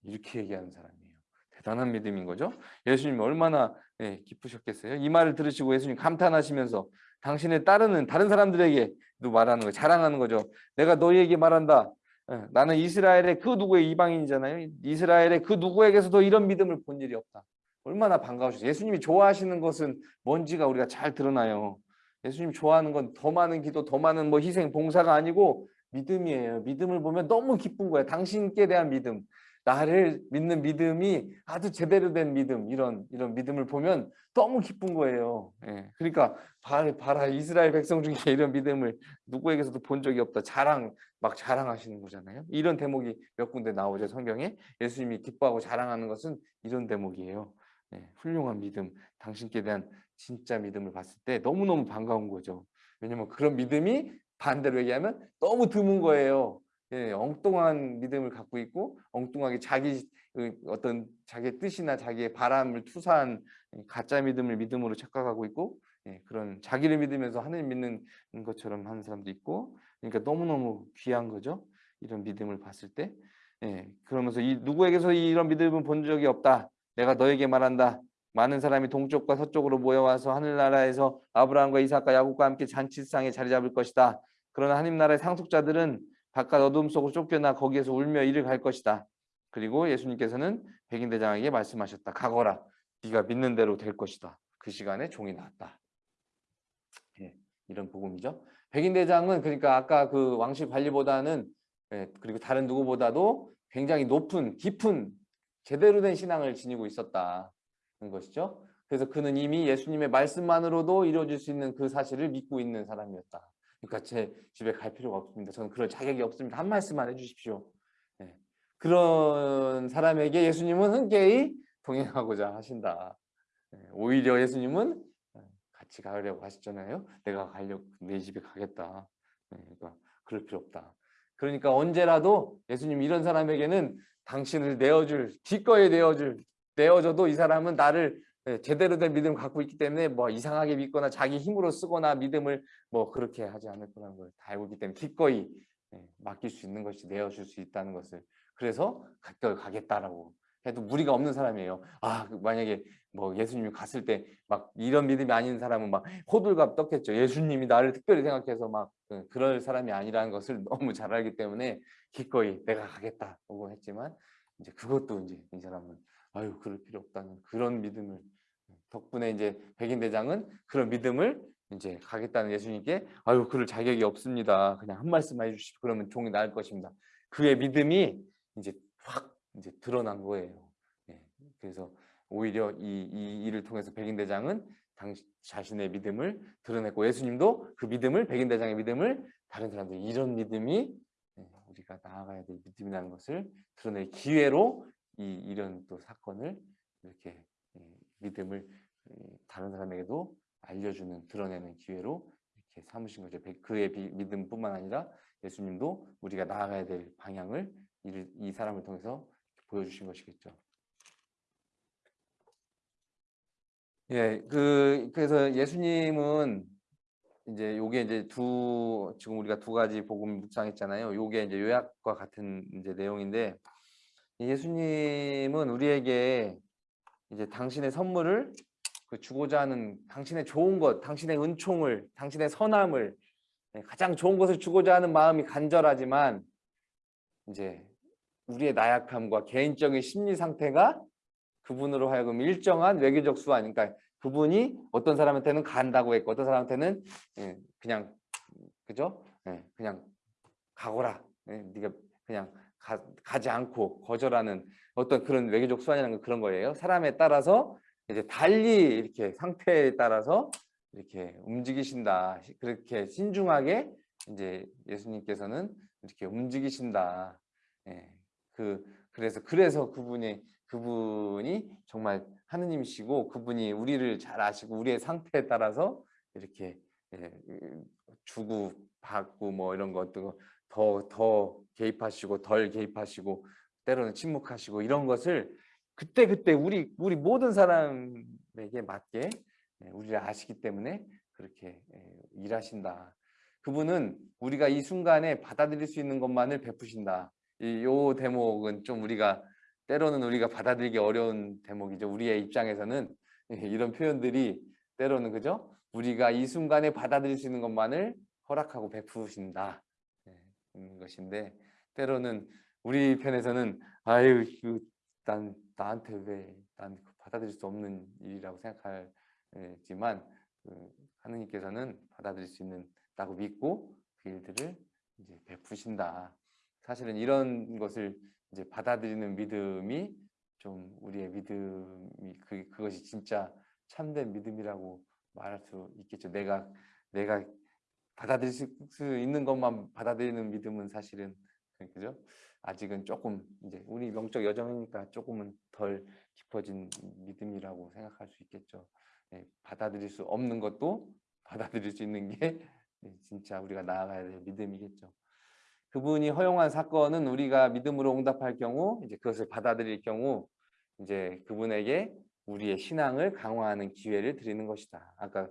이렇게 얘기하는 사람이에요. 대단한 믿음인 거죠. 예수님 얼마나 네, 기쁘셨겠어요. 이 말을 들으시고 예수님 감탄하시면서 당신의 따르는 다른 사람들에게도 말하는 거예요. 자랑하는 거죠. 내가 너희에게 말한다. 예, 나는 이스라엘의 그 누구의 이방인이잖아요. 이스라엘의 그 누구에게서도 이런 믿음을 본 일이 없다. 얼마나 반가우셔서 예수님이 좋아하시는 것은 뭔지가 우리가 잘 드러나요. 예수님 좋아하는 건 더 많은 기도, 더 많은 뭐 희생, 봉사가 아니고 믿음이에요. 믿음을 보면 너무 기쁜 거예요. 당신께 대한 믿음. 나를 믿는 믿음이 아주 제대로 된 믿음 이런 이런 믿음을 보면 너무 기쁜 거예요. 예. 그러니까 봐라, 봐라 이스라엘 백성 중에 이런 믿음을 누구에게서도 본 적이 없다. 자랑 막 자랑하시는 거잖아요. 이런 대목이 몇 군데 나오죠 성경에 예수님이 기뻐하고 자랑하는 것은 이런 대목이에요. 예. 훌륭한 믿음, 당신께 대한 진짜 믿음을 봤을 때 너무 너무 반가운 거죠. 왜냐면 그런 믿음이 반대로 얘기하면 너무 드문 거예요. 예, 엉뚱한 믿음을 갖고 있고 엉뚱하게 자기 그 어떤 자기의 뜻이나 자기의 바람을 투사한 가짜 믿음을 믿음으로 착각하고 있고 예, 그런 자기를 믿으면서 하나님 믿는 것처럼 하는 사람도 있고 그러니까 너무너무 귀한 거죠. 이런 믿음을 봤을 때 예, 그러면서 이 누구에게서 이런 믿음을 본 적이 없다. 내가 너에게 말한다. 많은 사람이 동쪽과 서쪽으로 모여와서 하늘나라에서 아브라함과 이삭과 야곱과 함께 잔치상에 자리 잡을 것이다. 그러나 하나님 나라의 상속자들은 바깥 어둠 속으로 쫓겨나 거기에서 울며 이를 갈 것이다. 그리고 예수님께서는 백인 대장에게 말씀하셨다. 가거라. 네가 믿는 대로 될 것이다. 그 시간에 종이 나왔다. 예, 이런 복음이죠. 백인 대장은 그러니까 아까 그 왕실 관리보다는 예, 그리고 다른 누구보다도 굉장히 높은 깊은 제대로 된 신앙을 지니고 있었다는 것이죠. 그래서 그는 이미 예수님의 말씀만으로도 이루어질 수 있는 그 사실을 믿고 있는 사람이었다. 그러니까 제 집에 갈 필요가 없습니다. 저는 그럴 자격이 없습니다. 한 말씀만 해주십시오. 네. 그런 사람에게 예수님은 흔쾌히 동행하고자 하신다. 네. 오히려 예수님은 같이 가려고 하셨잖아요. 내가 가려고 내 집에 가겠다. 네. 그러니까 그럴 필요 없다. 그러니까 언제라도 예수님 이런 사람에게는 당신을 내어줄 기꺼이 내어줄 내어줘도 이 사람은 나를 예, 제대로 된 믿음을 갖고 있기 때문에 뭐 이상하게 믿거나 자기 힘으로 쓰거나 믿음을 뭐 그렇게 하지 않을 거라는 걸 다 알고 있기 때문에 기꺼이 예, 맡길 수 있는 것이 내어줄 수 있다는 것을 그래서 가까이 가겠다라고 해도 무리가 없는 사람이에요. 아그 만약에 뭐 예수님이 갔을 때 막 이런 믿음이 아닌 사람은 막 호들갑 떴겠죠. 예수님이 나를 특별히 생각해서 막 그, 그럴 사람이 아니라는 것을 너무 잘 알기 때문에 기꺼이 내가 가겠다고 했지만 이제 그것도 이제 이 사람은 아유 그럴 필요 없다는 그런 믿음을 덕분에 이제 백인 대장은 그런 믿음을 이제 가겠다는 예수님께 아유 그럴 자격이 없습니다. 그냥 한 말씀만 해주시고 그러면 종이 나을 것입니다. 그의 믿음이 이제 확 이제 드러난 거예요. 예, 그래서 오히려 이, 이 일을 통해서 백인 대장은 당 자신의 믿음을 드러냈고 예수님도 그 믿음을 백인 대장의 믿음을 다른 사람들 이런 믿음이 예, 우리가 나아가야 될 믿음이라는 것을 드러낼 기회로 이 이런 또 사건을 이렇게 예, 믿음을 다른 사람에게도 알려주는 드러내는 기회로 이렇게 삼으신 거죠. 그의 믿음뿐만 아니라 예수님도 우리가 나아가야 될 방향을 이 사람을 통해서 보여주신 것이겠죠. 예, 그 그래서 예수님은 이제 요게 이제 두 지금 우리가 두 가지 복음 묵상했잖아요. 요게 이제 요약과 같은 이제 내용인데 예수님은 우리에게 이제 당신의 선물을 그 주고자 하는 당신의 좋은 것, 당신의 은총을, 당신의 선함을 네, 가장 좋은 것을 주고자 하는 마음이 간절하지만 이제 우리의 나약함과 개인적인 심리 상태가 그분으로 하여금 일정한 외교적 수완, 그러니까 그분이 어떤 사람한테는 간다고 했고 어떤 사람한테는 예, 그냥 그죠? 예, 그냥 가거라. 네가 그냥 가, 가지 않고 거절하는 어떤 그런 외교적 수완이라는 건 그런 거예요. 사람에 따라서 이제 달리 이렇게 상태에 따라서 이렇게 움직이신다. 그렇게 신중하게 이제 예수님께서는 이렇게 움직이신다. 예. 그 그래서 그래서 그분이 그분이 정말 하느님이시고 그분이 우리를 잘 아시고 우리의 상태에 따라서 이렇게 예, 주고 받고 뭐 이런 것도 더 더 개입하시고 덜 개입하시고 때로는 침묵하시고 이런 것을 그때 그때 우리 우리 모든 사람에게 맞게 예, 우리를 아시기 때문에 그렇게 예, 일하신다. 그분은 우리가 이 순간에 받아들일 수 있는 것만을 베푸신다. 이 요 대목은 좀 우리가 때로는 우리가 받아들이기 어려운 대목이죠. 우리의 입장에서는 예, 이런 표현들이 때로는 그죠? 우리가 이 순간에 받아들일 수 있는 것만을 허락하고 베푸신다. 는 것인데 때로는 우리 편에서는 아유 그, 난 나한테 왜 난 받아들일 수 없는 일이라고 생각하지만 그 하느님께서는 받아들일 수 있는다고 믿고 그 일들을 이제 베푸신다. 사실은 이런 것을 이제 받아들이는 믿음이 좀 우리의 믿음이 그 그것이 진짜 참된 믿음이라고 말할 수 있겠죠. 내가 내가 받아들일 수 있는 것만 받아들이는 믿음은 사실은 그죠? 아직은 조금 이제 우리 명적 여정이니까 조금은 덜 깊어진 믿음이라고 생각할 수 있겠죠. 예, 받아들일 수 없는 것도 받아들일 수 있는 게 예, 진짜 우리가 나아가야 될 믿음이겠죠. 그분이 허용한 사건은 우리가 믿음으로 응답할 경우 이제 그것을 받아들일 경우 이제 그분에게 우리의 신앙을 강화하는 기회를 드리는 것이다. 아까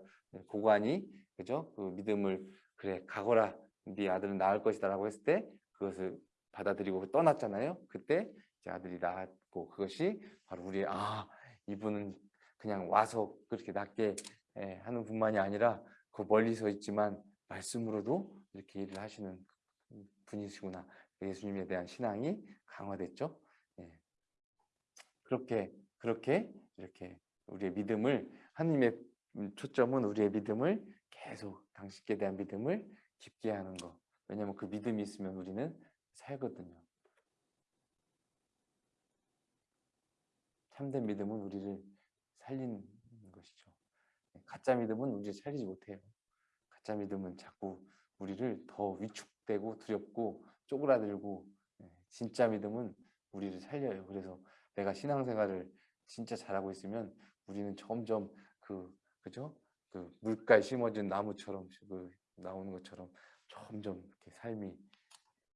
고관이 그죠? 그 믿음을 그래 가거라 네 아들은 나을 것이다라고 했을 때 그것을 받아들이고 떠났잖아요. 그때 이제 아들이 낳았고 그것이 바로 우리의 아 이분은 그냥 와서 그렇게 낫게 예, 하는 분만이 아니라 그 멀리서 있지만 말씀으로도 이렇게 일을 하시는 분이시구나. 예수님에 대한 신앙이 강화됐죠. 예. 그렇게 그렇게 이렇게 우리의 믿음을 하나님의 초점은 우리의 믿음을 계속 당신께 대한 믿음을 깊게 하는 것. 왜냐하면 그 믿음이 있으면 우리는 살거든요. 참된 믿음은 우리를 살리는 것이죠. 가짜 믿음은 우리를 살리지 못해요. 가짜 믿음은 자꾸 우리를 더 위축되고 두렵고 쪼그라들고 예, 진짜 믿음은 우리를 살려요. 그래서 내가 신앙생활을 진짜 잘하고 있으면 우리는 점점 그 그죠? 그 물가에 심어진 나무처럼 그 나오는 것처럼 점점 이렇게 삶이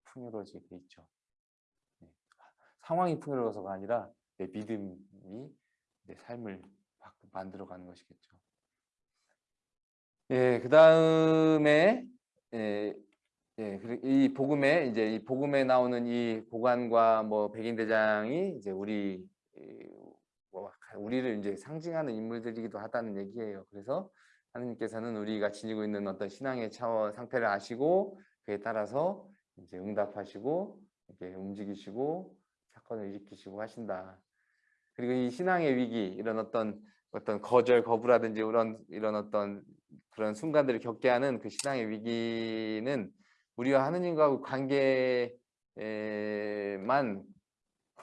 풍요로워지게 있죠. 네. 상황이 풍요로워서가 아니라 내 믿음이 내 삶을 만들어가는 것이겠죠. 예, 그 다음에 예, 예, 이 복음에 이제 이 복음에 나오는 이 고관과 뭐 백인 대장이 이제 우리 뭐 우리를 이제 상징하는 인물들이기도 하다는 얘기예요. 그래서 하느님께서는 우리가 지니고 있는 어떤 신앙의 차원 상태를 아시고 그에 따라서 이제 응답하시고 이렇게 움직이시고 사건을 일으키시고 하신다. 그리고 이 신앙의 위기 이런 어떤 어떤 거절 거부라든지 이런 이런 어떤 그런 순간들을 겪게 하는 그 신앙의 위기는 우리와 하느님과 관계만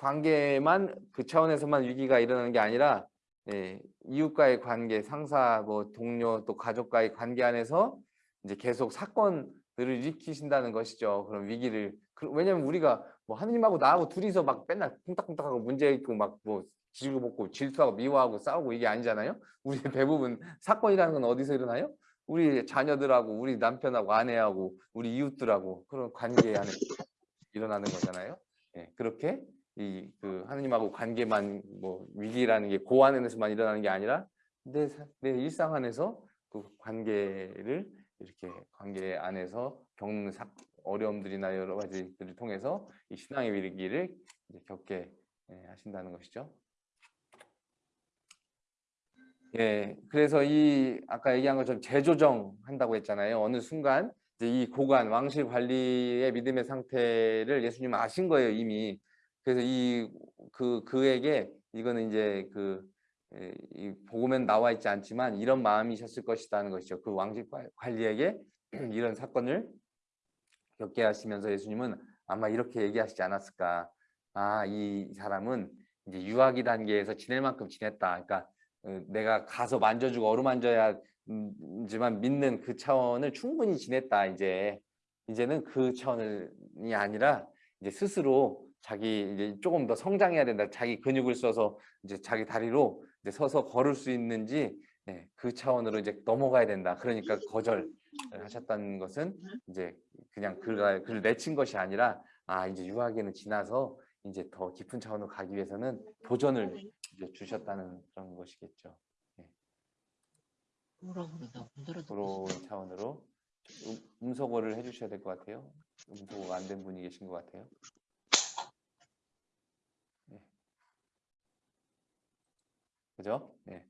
관계만 그 차원에서만 위기가 일어나는 게 아니라 예, 이웃과의 관계, 상사, 뭐 동료, 또 가족과의 관계 안에서 이제 계속 사건들을 일으키신다는 것이죠. 그런 위기를 왜냐면 우리가 뭐 하느님하고 나하고 둘이서 막 맨날 쿵딱쿵딱하고 문제 있고 막뭐 지르고 먹고 질투하고 미워하고 싸우고 이게 아니잖아요. 우리 대부분 사건이라는 건 어디서 일어나요? 우리 자녀들하고 우리 남편하고 아내하고 우리 이웃들하고 그런 관계 안에 일어나는 거잖아요. 예, 그렇게 이 그 하느님하고 관계만 뭐 위기라는 게 고 안에서만 일어나는 게 아니라 내, 내 일상 안에서 그 관계를 이렇게 관계 안에서 겪는 사, 어려움들이나 여러 가지들을 통해서 이 신앙의 위기를 겪게 예, 하신다는 것이죠. 예, 그래서 이 아까 얘기한 것처럼 재조정 한다고 했잖아요. 어느 순간 이 고관 왕실 관리의 믿음의 상태를 예수님은 아신 거예요 이미. 그래서 이 그 그에게 이거는 이제 그 이 복음엔 나와 있지 않지만 이런 마음이셨을 것이라는 것이죠. 그 왕실 관리에게 이런 사건을 겪게 하시면서 예수님은 아마 이렇게 얘기하시지 않았을까. 아, 이 사람은 이제 유아기 단계에서 지낼 만큼 지냈다. 그러니까 어, 내가 가서 만져주고 어루만져야지만 믿는 그 차원을 충분히 지냈다. 이제 이제는 그 차원이 아니라 이제 스스로 자기 이제 조금 더 성장해야 된다. 자기 근육을 써서 이제 자기 다리로 이제 서서 걸을 수 있는지 네, 그 차원으로 이제 넘어가야 된다. 그러니까 거절 하셨다는 것은 이제 그냥 그가 그를 내친 것이 아니라 아 이제 유학에는 지나서 이제 더 깊은 차원으로 가기 위해서는 도전을 이제 주셨다는 그런 것이겠죠. 네. 부러운 차원으로 음, 음소거를 해주셔야 될 것 같아요. 음소거가 안 된 분이 계신 것 같아요. 그죠? 네.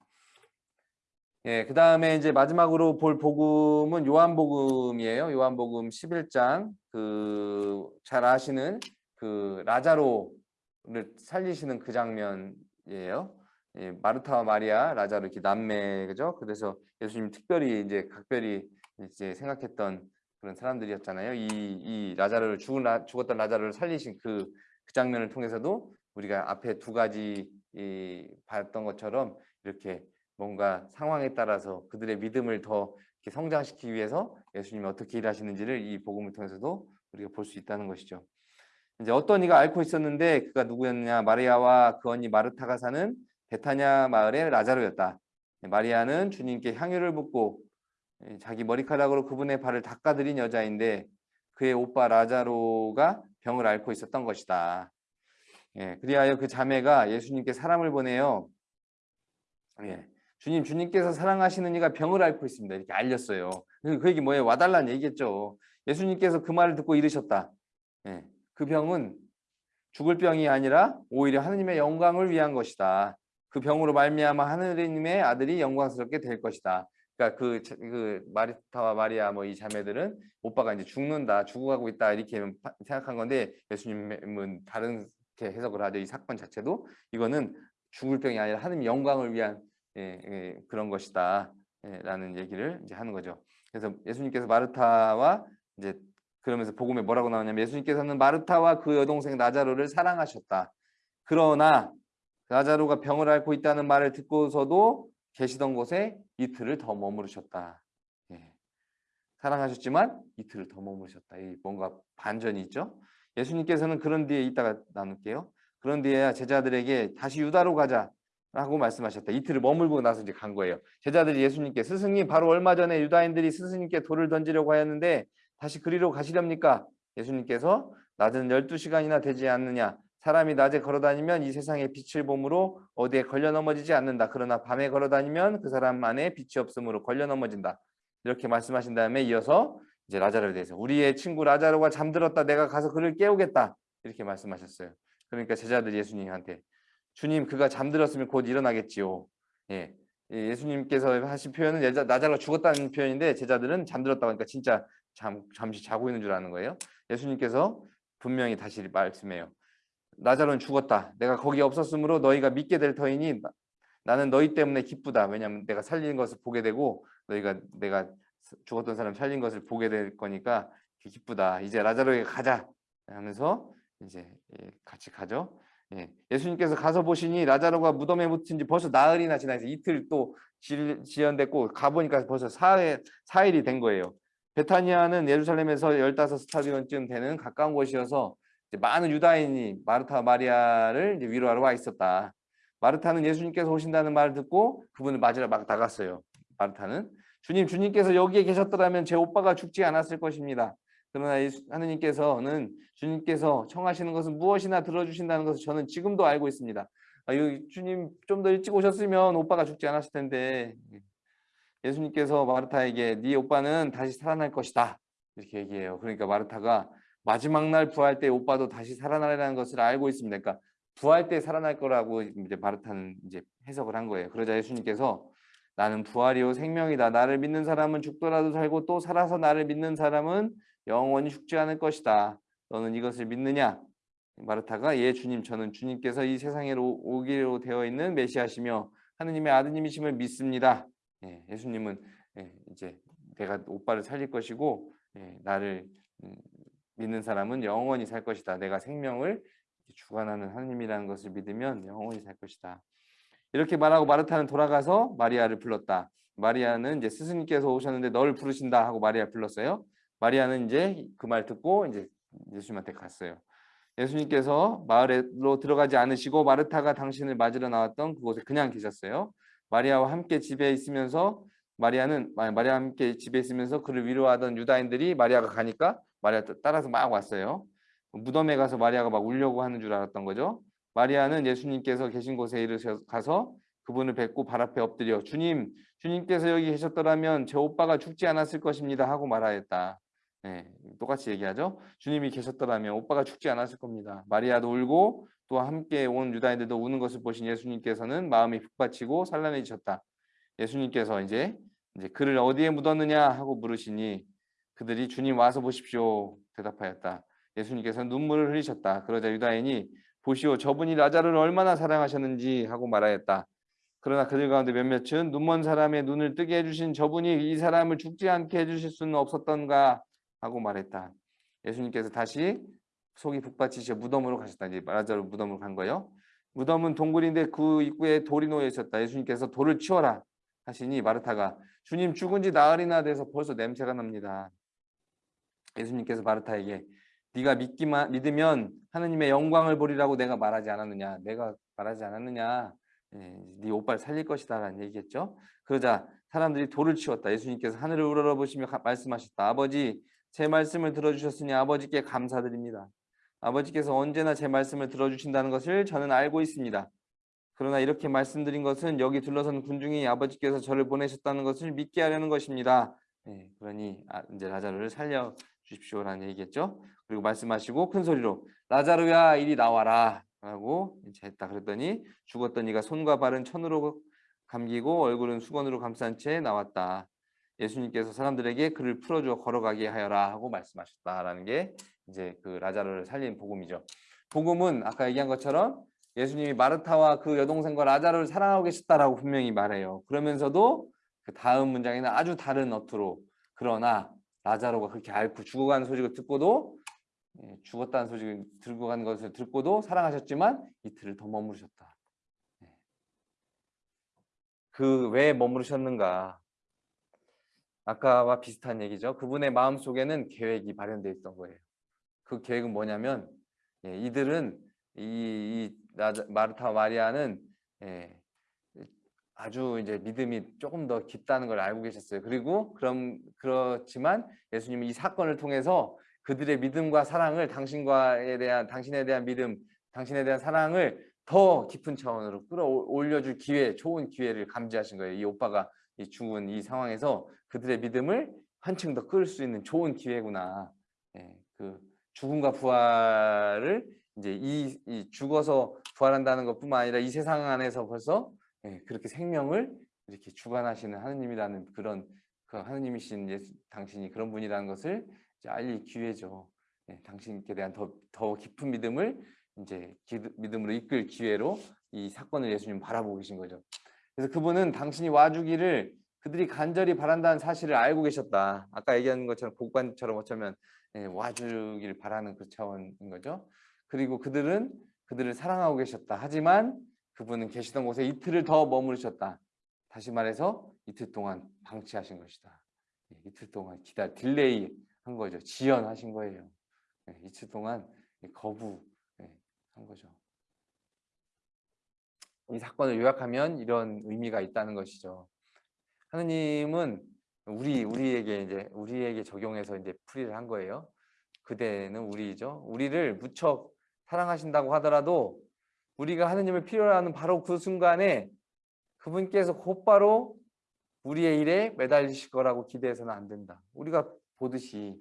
예, 그 다음에 이제 마지막으로 볼 복음은 요한복음이에요. 요한복음 11장 그 잘 아시는 그 라자로를 살리시는 그 장면이에요. 예, 마르타와 마리아, 라자로 이렇게 남매 그죠? 그래서 예수님 특별히 이제 각별히 이제 생각했던 그런 사람들이었잖아요. 이, 이 라자로를 죽은 라, 죽었던 라자로를 살리신 그, 그 장면을 통해서도 우리가 앞에 두 가지 이, 봤던 것처럼 이렇게 뭔가 상황에 따라서 그들의 믿음을 더 성장시키기 위해서 예수님이 어떻게 일하시는지를 이 복음을 통해서도 우리가 볼 수 있다는 것이죠. 이제 어떤 이가 앓고 있었는데 그가 누구였냐? 마리아와 그 언니 마르타가 사는 베타냐 마을의 라자로였다. 마리아는 주님께 향유를 붓고 자기 머리카락으로 그분의 발을 닦아드린 여자인데 그의 오빠 라자로가 병을 앓고 있었던 것이다. 예, 그리하여 그 자매가 예수님께 사람을 보내요. 예, 주님, 주님께서 사랑하시는 이가 병을 앓고 있습니다. 이렇게 알렸어요. 그 얘기 뭐예요? 와달라는 얘기겠죠. 예수님께서 그 말을 듣고 이르셨다. 예, 그 병은 죽을 병이 아니라 오히려 하느님의 영광을 위한 것이다. 그 병으로 말미암아 하느님의 아들이 영광스럽게 될 것이다. 그러니까 그, 그 마리타와 마리아 뭐 이 자매들은 오빠가 이제 죽는다, 죽어가고 있다 이렇게 생각한 건데 예수님은 다른 해석을 하죠. 이 사건 자체도 이거는 죽을 병이 아니라 하느님 영광을 위한 예, 예, 그런 것이다. 예, 라는 얘기를 이제 하는 거죠. 그래서 예수님께서 마르타와 이제 그러면서 복음에 뭐라고 나오냐면 예수님께서는 마르타와 그 여동생 나자로를 사랑하셨다. 그러나 나자로가 병을 앓고 있다는 말을 듣고서도 계시던 곳에 이틀을 더 머무르셨다. 예. 사랑하셨지만 이틀을 더 머무르셨다. 이 뭔가 반전이 있죠. 예수님께서는 그런 뒤에 이따가 나눌게요. 그런 뒤에 제자들에게 다시 유다로 가자. 라고 말씀하셨다. 이틀을 머물고 나서 이제 간 거예요. 제자들이 예수님께 스승님 바로 얼마 전에 유다인들이 스승님께 돌을 던지려고 하였는데 다시 그리로 가시렵니까? 예수님께서 낮은 12시간이나 되지 않느냐 사람이 낮에 걸어다니면 이 세상의 빛을 봄으로 어디에 걸려 넘어지지 않는다. 그러나 밤에 걸어다니면 그 사람 안에 빛이 없으므로 걸려 넘어진다. 이렇게 말씀하신 다음에 이어서 이제 라자로에 대해서 우리의 친구 라자로가 잠들었다. 내가 가서 그를 깨우겠다. 이렇게 말씀하셨어요. 그러니까 제자들이 예수님한테 주님 그가 잠들었으면 곧 일어나겠지요. 예. 예수님께서 하신 표현은 나자로가 죽었다는 표현인데 제자들은 잠들었다고 하니까 진짜 잠, 잠시 자고 있는 줄 아는 거예요. 예수님께서 분명히 다시 말씀해요. 나자로는 죽었다. 내가 거기 없었으므로 너희가 믿게 될 터이니 나는 너희 때문에 기쁘다. 왜냐하면 내가 살린 것을 보게 되고 너희가 내가 죽었던 사람 살린 것을 보게 될 거니까 기쁘다. 이제 라자로에게 가자 하면서 이제 예, 같이 가죠. 예. 예수님께서 가서 보시니 라자로가 무덤에 묻힌 지 벌써 나흘이나 지나서 이틀 또 지연됐고 가보니까 벌써 사일, 사일이 된 거예요. 베타니아는 예루살렘에서 15스타디온쯤 되는 가까운 곳이어서 많은 유다인이 마르타 마리아를 위로하러 와 있었다. 마르타는 예수님께서 오신다는 말을 듣고 그분을 맞으러 막 나갔어요. 마르타는 주님, 주님께서 여기에 계셨더라면 제 오빠가 죽지 않았을 것입니다. 그러나 하느님께서는 주님께서 청하시는 것은 무엇이나 들어주신다는 것을 저는 지금도 알고 있습니다. 아, 주님 좀 더 일찍 오셨으면 오빠가 죽지 않았을 텐데 예수님께서 마르타에게 네 오빠는 다시 살아날 것이다 이렇게 얘기해요. 그러니까 마르타가 마지막 날 부활 때 오빠도 다시 살아나리라는 것을 알고 있습니다. 그러니까 부활 때 살아날 거라고 이제 마르타는 이제 해석을 한 거예요. 그러자 예수님께서 나는 부활이요 생명이다. 나를 믿는 사람은 죽더라도 살고 또 살아서 나를 믿는 사람은 영원히 죽지 않을 것이다. 너는 이것을 믿느냐? 마르타가 예 주님 저는 주님께서 이 세상에 오기로 되어 있는 메시아시며 하느님의 아드님이심을 믿습니다. 예, 예수님은 예, 이제 내가 오빠를 살릴 것이고 예, 나를 음, 믿는 사람은 영원히 살 것이다. 내가 생명을 주관하는 하느님이라는 것을 믿으면 영원히 살 것이다. 이렇게 말하고 마르타는 돌아가서 마리아를 불렀다. 마리아는 이제 스승님께서 오셨는데 너를 부르신다 하고 마리아 불렀어요. 마리아는 이제 그 말 듣고 이제 예수님한테 갔어요. 예수님께서 마을로 들어가지 않으시고 마르타가 당신을 맞으러 나왔던 그곳에 그냥 계셨어요. 마리아와 함께 집에 있으면서 마리아는 마리아와 함께 집에 있으면서 그를 위로하던 유다인들이 마리아가 가니까 마리아 따라서 막 왔어요. 무덤에 가서 마리아가 막 울려고 하는 줄 알았던 거죠. 마리아는 예수님께서 계신 곳에 이르셔 가서 그분을 뵙고 발 앞에 엎드려 주님, 주님께서 여기 계셨더라면 제 오빠가 죽지 않았을 것입니다 하고 말하였다. 네, 똑같이 얘기하죠. 주님이 계셨더라면 오빠가 죽지 않았을 겁니다. 마리아도 울고 또 함께 온 유다인들도 우는 것을 보신 예수님께서는 마음이 북받치고 산란해지셨다. 예수님께서 이제 이제 그를 어디에 묻었느냐 하고 물으시니 그들이 주님 와서 보십시오 대답하였다. 예수님께서 눈물을 흘리셨다. 그러자 유다인이 보시오 저분이 라자르를 얼마나 사랑하셨는지 하고 말하였다. 그러나 그들 가운데 몇몇은 눈먼 사람의 눈을 뜨게 해주신 저분이 이 사람을 죽지 않게 해주실 수는 없었던가 하고 말했다. 예수님께서 다시 속이 북받치셔 무덤으로 가셨다. 이제 라자르 무덤으로 간 거예요. 무덤은 동굴인데 그 입구에 돌이 놓여 있었다. 예수님께서 돌을 치워라 하시니 마르타가 주님 죽은 지 나흘이나 돼서 벌써 냄새가 납니다. 예수님께서 마르타에게 네가 믿기만 믿으면 하느님의 영광을 보리라고 내가 말하지 않았느냐? 내가 말하지 않았느냐? 예, 네 오빠를 살릴 것이다 라는 얘기겠죠. 그러자 사람들이 돌을 치웠다. 예수님께서 하늘을 우러러 보시며 말씀하셨다. 아버지 제 말씀을 들어주셨으니 아버지께 감사드립니다. 아버지께서 언제나 제 말씀을 들어주신다는 것을 저는 알고 있습니다. 그러나 이렇게 말씀드린 것은 여기 둘러선 군중이 아버지께서 저를 보내셨다는 것을 믿게 하려는 것입니다. 예, 그러니 아, 이제 라자르를 살려 주십시오라는 얘기겠죠. 그리고 말씀하시고 큰 소리로 라자르야 이리 나와라 라고 이제 했다. 그랬더니 죽었던 이가 손과 발은 천으로 감기고 얼굴은 수건으로 감싼 채 나왔다. 예수님께서 사람들에게 그를 풀어주어 걸어가게 하여라 하고 말씀하셨다라는 게 이제 그 라자르를 살린 복음이죠. 복음은 아까 얘기한 것처럼 예수님이 마르타와 그 여동생과 라자르를 사랑하고 계셨다라고 분명히 말해요. 그러면서도 그 다음 문장에는 아주 다른 어투로 그러나 라자로가 그렇게 앓고 죽어가는 소식을 듣고도 예, 죽었다는 소식을 들고 간 것을 듣고도 사랑하셨지만 이틀을 더 머무르셨다. 예. 그왜 머무르셨는가? 아까와 비슷한 얘기죠. 그분의 마음 속에는 계획이 발현되어 있던 거예요. 그 계획은 뭐냐면 예, 이들은 이, 이 마르타 마리아는 예, 아주 이제 믿음이 조금 더 깊다는 걸 알고 계셨어요. 그리고 그럼 그렇지만 예수님은 이 사건을 통해서 그들의 믿음과 사랑을 당신과에 대한 당신에 대한 믿음, 당신에 대한 사랑을 더 깊은 차원으로 끌어올려줄 기회, 좋은 기회를 감지하신 거예요. 이 오빠가 이 죽은 이 상황에서 그들의 믿음을 한층 더 끌 수 있는 좋은 기회구나. 예, 그 죽음과 부활을 이제 이, 이 죽어서 부활한다는 것뿐만 아니라 이 세상 안에서 벌써 예, 그렇게 생명을 이렇게 주관하시는 하느님이라는 그런 그 하느님이신 예수, 당신이 그런 분이라는 것을 알릴 기회죠. 예, 당신께 대한 더, 더 깊은 믿음을 이제 기, 믿음으로 이끌 기회로 이 사건을 예수님 바라보고 계신 거죠. 그래서 그분은 당신이 와주기를 그들이 간절히 바란다는 사실을 알고 계셨다. 아까 얘기한 것처럼 복관처럼 어쩌면 예, 와주기를 바라는 그 차원인 거죠. 그리고 그들은 그들을 사랑하고 계셨다. 하지만 그분은 계시던 곳에 이틀을 더 머무르셨다. 다시 말해서 이틀 동안 방치하신 것이다. 예, 이틀 동안 기다 delay 한 거죠. 지연하신 거예요. 예, 이틀 동안 거부한 거죠. 이 사건을 요약하면 이런 의미가 있다는 것이죠. 하느님은 우리 우리에게 이제 우리에게 적용해서 이제 풀이를 한 거예요. 그대는 우리죠. 우리를 무척 사랑하신다고 하더라도 우리가 하느님을 필요로 하는 바로 그 순간에 그분께서 곧바로 우리의 일에 매달리실 거라고 기대해서는 안 된다. 우리가 보듯이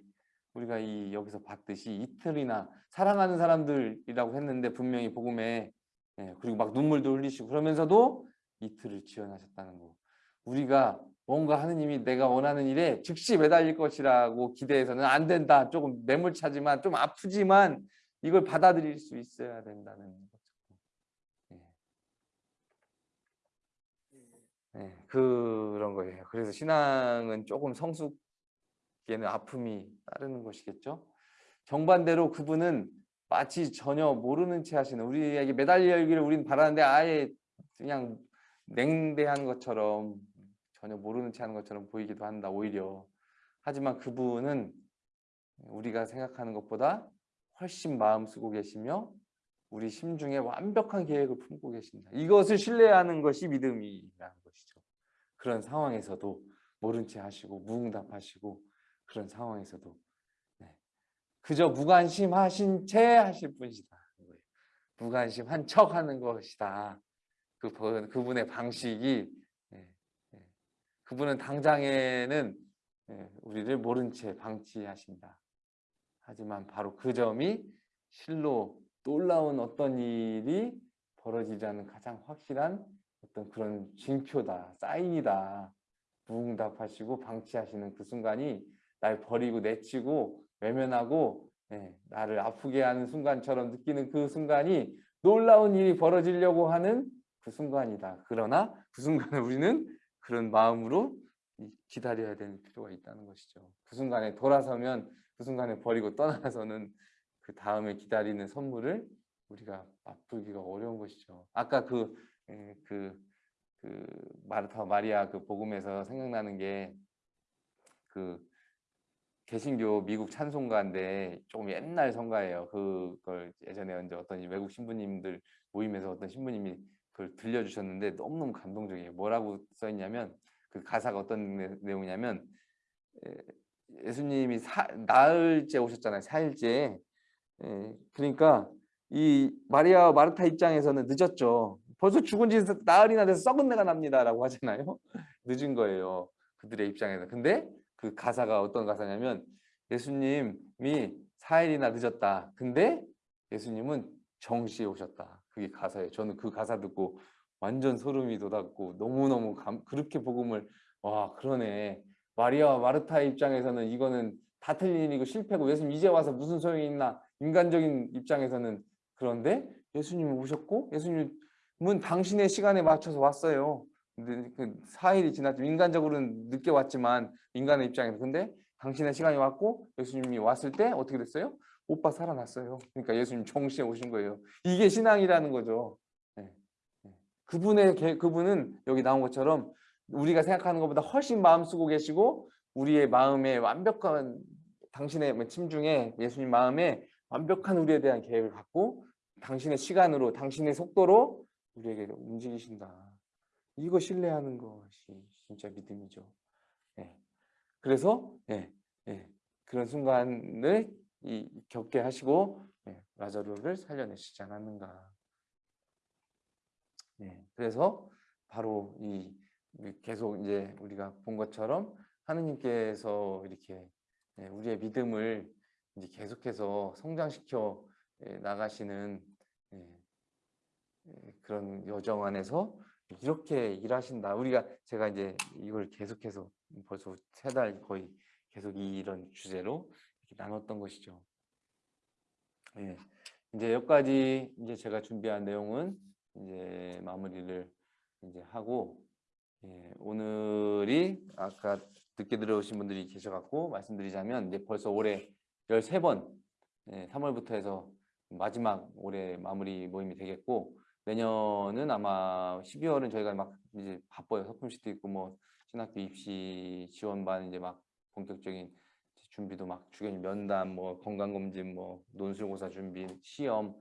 우리가 이 여기서 봤듯이 이틀이나 사랑하는 사람들이라고 했는데 분명히 복음에 예, 그리고 막 눈물도 흘리시고 그러면서도 이틀을 지원하셨다는 거. 우리가 뭔가 하느님이 내가 원하는 일에 즉시 매달릴 것이라고 기대해서는 안 된다. 조금 매몰차지만 좀 아프지만 이걸 받아들일 수 있어야 된다는 거죠. 네, 그런 거예요. 그래서 신앙은 조금 성숙에는 아픔이 따르는 것이겠죠. 정반대로 그분은 마치 전혀 모르는 채 하시는 우리에게 매달리기를 우리는 바라는데 아예 그냥 냉대한 것처럼 전혀 모르는 채 하는 것처럼 보이기도 한다 오히려 하지만 그분은 우리가 생각하는 것보다 훨씬 마음 쓰고 계시며 우리 심중에 완벽한 계획을 품고 계신다 이것을 신뢰하는 것이 믿음이라는 그런 상황에서도 모른 채 하시고 무응답하시고 그런 상황에서도 네. 그저 무관심하신 채 하실 분이다 무관심한 척 하는 것이다 그, 그분의 방식이 그분은 당장에는 예, 우리를 모른 채 방치하신다. 하지만 바로 그 점이 실로 놀라운 어떤 일이 벌어지지 않는 가장 확실한 어떤 그런 징표다, 사인이다. 무응답하시고 방치하시는 그 순간이 날 버리고 내치고 외면하고 예, 나를 아프게 하는 순간처럼 느끼는 그 순간이 놀라운 일이 벌어지려고 하는 그 순간이다. 그러나 그 순간에 우리는 그런 마음으로 이- 기다려야 되는 필요가 있다는 것이죠. 그 순간에 돌아서면 그 순간에 버리고 떠나서는 그 다음에 기다리는 선물을 우리가 맛보기가 어려운 것이죠. 아까 그, 예, 그, 그 마르타 마리아 그 복음에서 생각나는 게 그 개신교 미국 찬송가인데 조금 옛날 성가예요. 그걸 예전에 이제 어떤 외국 신부님들 모임에서 어떤 신부님이 그걸 들려주셨는데 너무너무 감동적이에요. 뭐라고 써있냐면 그 가사가 어떤 내- 내용이냐면 에, 예수님이 사, 나흘째 오셨잖아요. 사일째. 예, 그러니까 이 마리아 마르타 입장에서는 늦었죠. 벌써 죽은 지 나흘이나 돼서 썩은 내가 납니다라고 하잖아요. 늦은 거예요. 그들의 입장에서. 근데 그 가사가 어떤 가사냐면 예수님이 4일이나 늦었다. 근데 예수님은 정시에 오셨다. 그게 가사예요. 저는 그 가사 듣고 완전 소름이 돋았고 너무너무 감, 그렇게 복음을 와 그러네. 마리아와 마르타의 입장에서는 이거는 다 틀린 일이고 실패고 예수님 이제 와서 무슨 소용이 있나 인간적인 입장에서는 그런데 예수님이 오셨고 예수님 은 당신의 시간에 맞춰서 왔어요. 그 4일이 지났죠. 인간적으로는 늦게 왔지만 인간의 입장에서 근데 당신의 시간이 왔고 예수님이 왔을 때 어떻게 됐어요? 오빠 살아났어요. 그러니까 예수님 정시에 오신 거예요. 이게 신앙이라는 거죠. 네. 네. 그분의 개- 그분은 여기 나온 것처럼 우리가 생각하는 것보다 훨씬 마음 쓰고 계시고 우리의 마음에 완벽한 당신의 뭐 침중에 예수님 마음에 완벽한 우리에 대한 계획을 갖고 당신의 시간으로 당신의 속도로 우리에게 움직이신다. 이거 신뢰하는 것이 진짜 믿음이죠. 예. 그래서 예, 예, 그런 순간을 이, 겪게 하시고 예, 라자루를 살려내시지 않았는가. 예, 그래서 바로 이 계속 이제 우리가 본 것처럼 하느님께서 이렇게 예, 우리의 믿음을 이제 계속해서 성장시켜 예, 나가시는 예, 예, 그런 여정 안에서 이렇게 일하신다. 우리가 제가 이제 이걸 계속해서 벌써 세 달 거의 계속 이런 주제로 나눴던 것이죠. 예. 이제 여기까지 이제 제가 준비한 내용은 이제 마무리를 이제 하고 예, 오늘이 아까 늦게 들어오신 분들이 계셔갖고 말씀드리자면 이제 벌써 올해 13번 예, 3월부터 해서 마지막 올해 마무리 모임이 되겠고 내년은 아마 12월은 저희가 막 이제 바빠요. 서품시도 있고 뭐 신학교 입시 지원반 이제 막 본격적인 준비도 막 주변 면담 뭐 건강검진 뭐 논술고사 준비 시험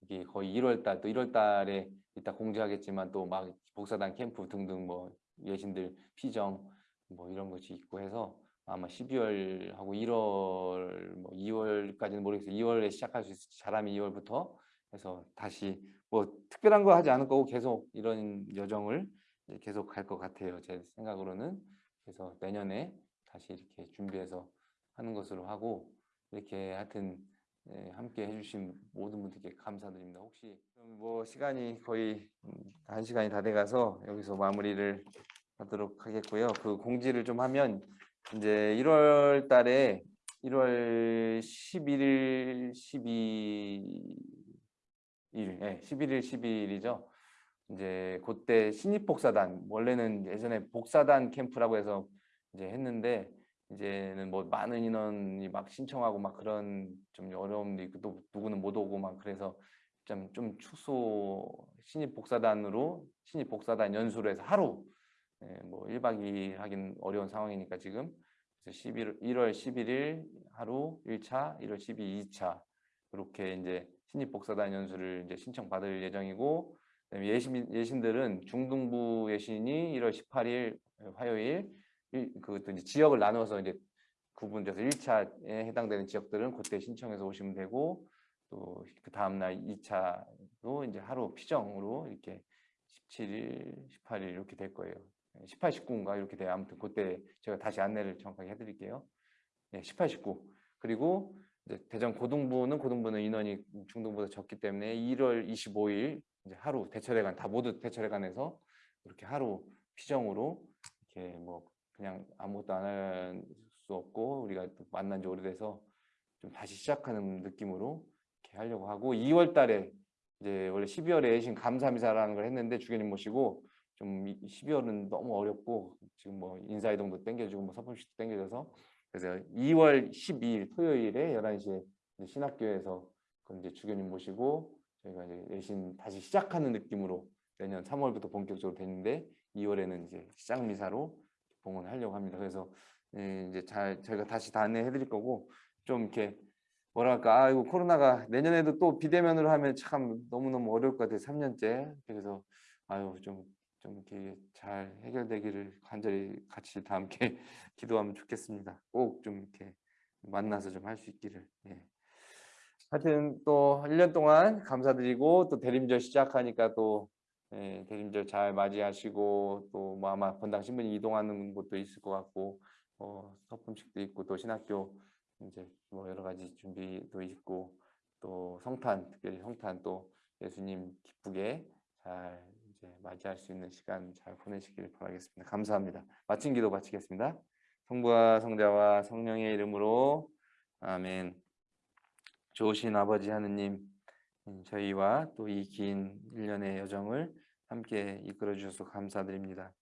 이게 거의 1월 달 또 1월 달에 이따 공지하겠지만 또 막 복사단 캠프 등등 뭐 예신들 피정 뭐 이런 것이 있고 해서 아마 12월하고 1월 뭐 2월까지는 모르겠어요. 2월에 시작할 수 있을지 잘하면 2월부터 해서 다시 뭐 특별한 거 하지 않을 거고 계속 이런 여정을 계속 갈 것 같아요. 제 생각으로는 그래서 내년에 다시 이렇게 준비해서 하는 것으로 하고 이렇게 하여튼 예, 함께 해주신 모든 분들께 감사드립니다. 혹시 좀뭐 시간이 거의 음, 한 시간이 다 돼가서 여기서 마무리를 하도록 하겠고요. 그 공지를 좀 하면 이제 1월 달에 1월 11일, 12 일, 예, 11일, 12일이죠. 이제 그때 신입 복사단 원래는 예전에 복사단 캠프라고 해서 이제 했는데 이제는 뭐 많은 인원이 막 신청하고 막 그런 좀 어려움도 있고 또 누구는 못 오고 막 그래서 좀, 좀 축소 신입 복사단으로 신입 복사단 연수로 해서 하루 예, 뭐 1박 2일 하긴 어려운 상황이니까 지금 그래서 11, 1월 11일 하루 1차, 1월 12일 2차 이렇게 이제 신입 복사단 연수를 이제 신청 받을 예정이고 예신, 예신들은 중등부 예신이 1월 18일 화요일 이제 지역을 나눠서 이제 구분돼서 1차에 해당되는 지역들은 그때 신청해서 오시면 되고 또 그 다음날 2차도 이제 하루 피정으로 이렇게 17일, 18일 이렇게 될 거예요. 18, 19인가 이렇게 돼요. 아무튼 그때 제가 다시 안내를 정확하게 해드릴게요. 네, 18, 19. 그리고 대전 고등부는 고등부는 인원이 중등부보다 적기 때문에 1월 25일 이제 하루 대철회관 다 모두 대철회관에서 이렇게 하루 피정으로 이렇게 뭐 그냥 아무것도 안 할 수 없고 우리가 또 만난 지 오래돼서 좀 다시 시작하는 느낌으로 이렇게 하려고 하고 2월 달에 이제 원래 12월에 신 감사미사라는 걸 했는데 주교님 모시고 좀 12월은 너무 어렵고 지금 뭐 인사이동도 땡겨주고 뭐 서품식도 땡겨져서 그래서 2월 12일 토요일에 11시에 신학교에서 그 이제 주교님 모시고 저희가 이제 예신 다시 시작하는 느낌으로 내년 3월부터 본격적으로 됐는데 2월에는 이제 시작 미사로 봉헌하려고 합니다. 그래서 예, 이제 잘 저희가 다시 다 안내해 드릴 거고 좀 이렇게 뭐랄까 아이고 코로나가 내년에도 또 비대면으로 하면 참 너무너무 어려울 것 같아요. 3년째. 그래서 아유 좀 좀 이렇게 잘 해결되기를 간절히 같이 다 함께 기도하면 좋겠습니다. 꼭 좀 이렇게 만나서 좀 할 수 있기를. 예. 하여튼 또 1년 동안 감사드리고 또 대림절 시작하니까 또 예, 대림절 잘 맞이하시고 또 뭐 아마 본당 신분이 이동하는 곳도 있을 것 같고 어, 서품식도 있고 또 신학교 이제 뭐 여러 가지 준비도 있고 또 성탄 특별히 성탄 또 예수님 기쁘게 잘 이제 맞이할 수 있는 시간 잘 보내시길 바라겠습니다. 감사합니다. 마친 기도 마치겠습니다. 성부와 성자와 성령의 이름으로 아멘. 좋으신 아버지 하느님 음, 저희와 또 이긴 1년의 여정을 함께 이끌어 주셔서 감사드립니다.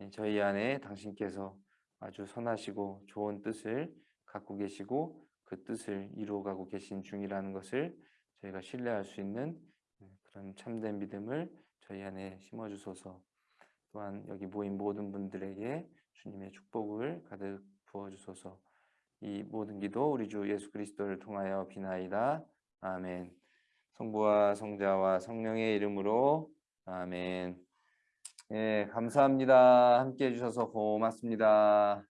예, 저희 안에 당신께서 아주 선하시고 좋은 뜻을 갖고 계시고 그 뜻을 이루어가고 계신 중이라는 것을 저희가 신뢰할 수 있는 음, 그런 참된 믿음을 저희 안에 심어주소서. 또한 여기 모인 모든 분들에게 주님의 축복을 가득 부어주소서. 이 모든 기도 우리 주 예수 그리스도를 통하여 비나이다. 아멘. 성부와 성자와 성령의 이름으로 아멘. 예 감사합니다. 함께 해 주셔서 고맙습니다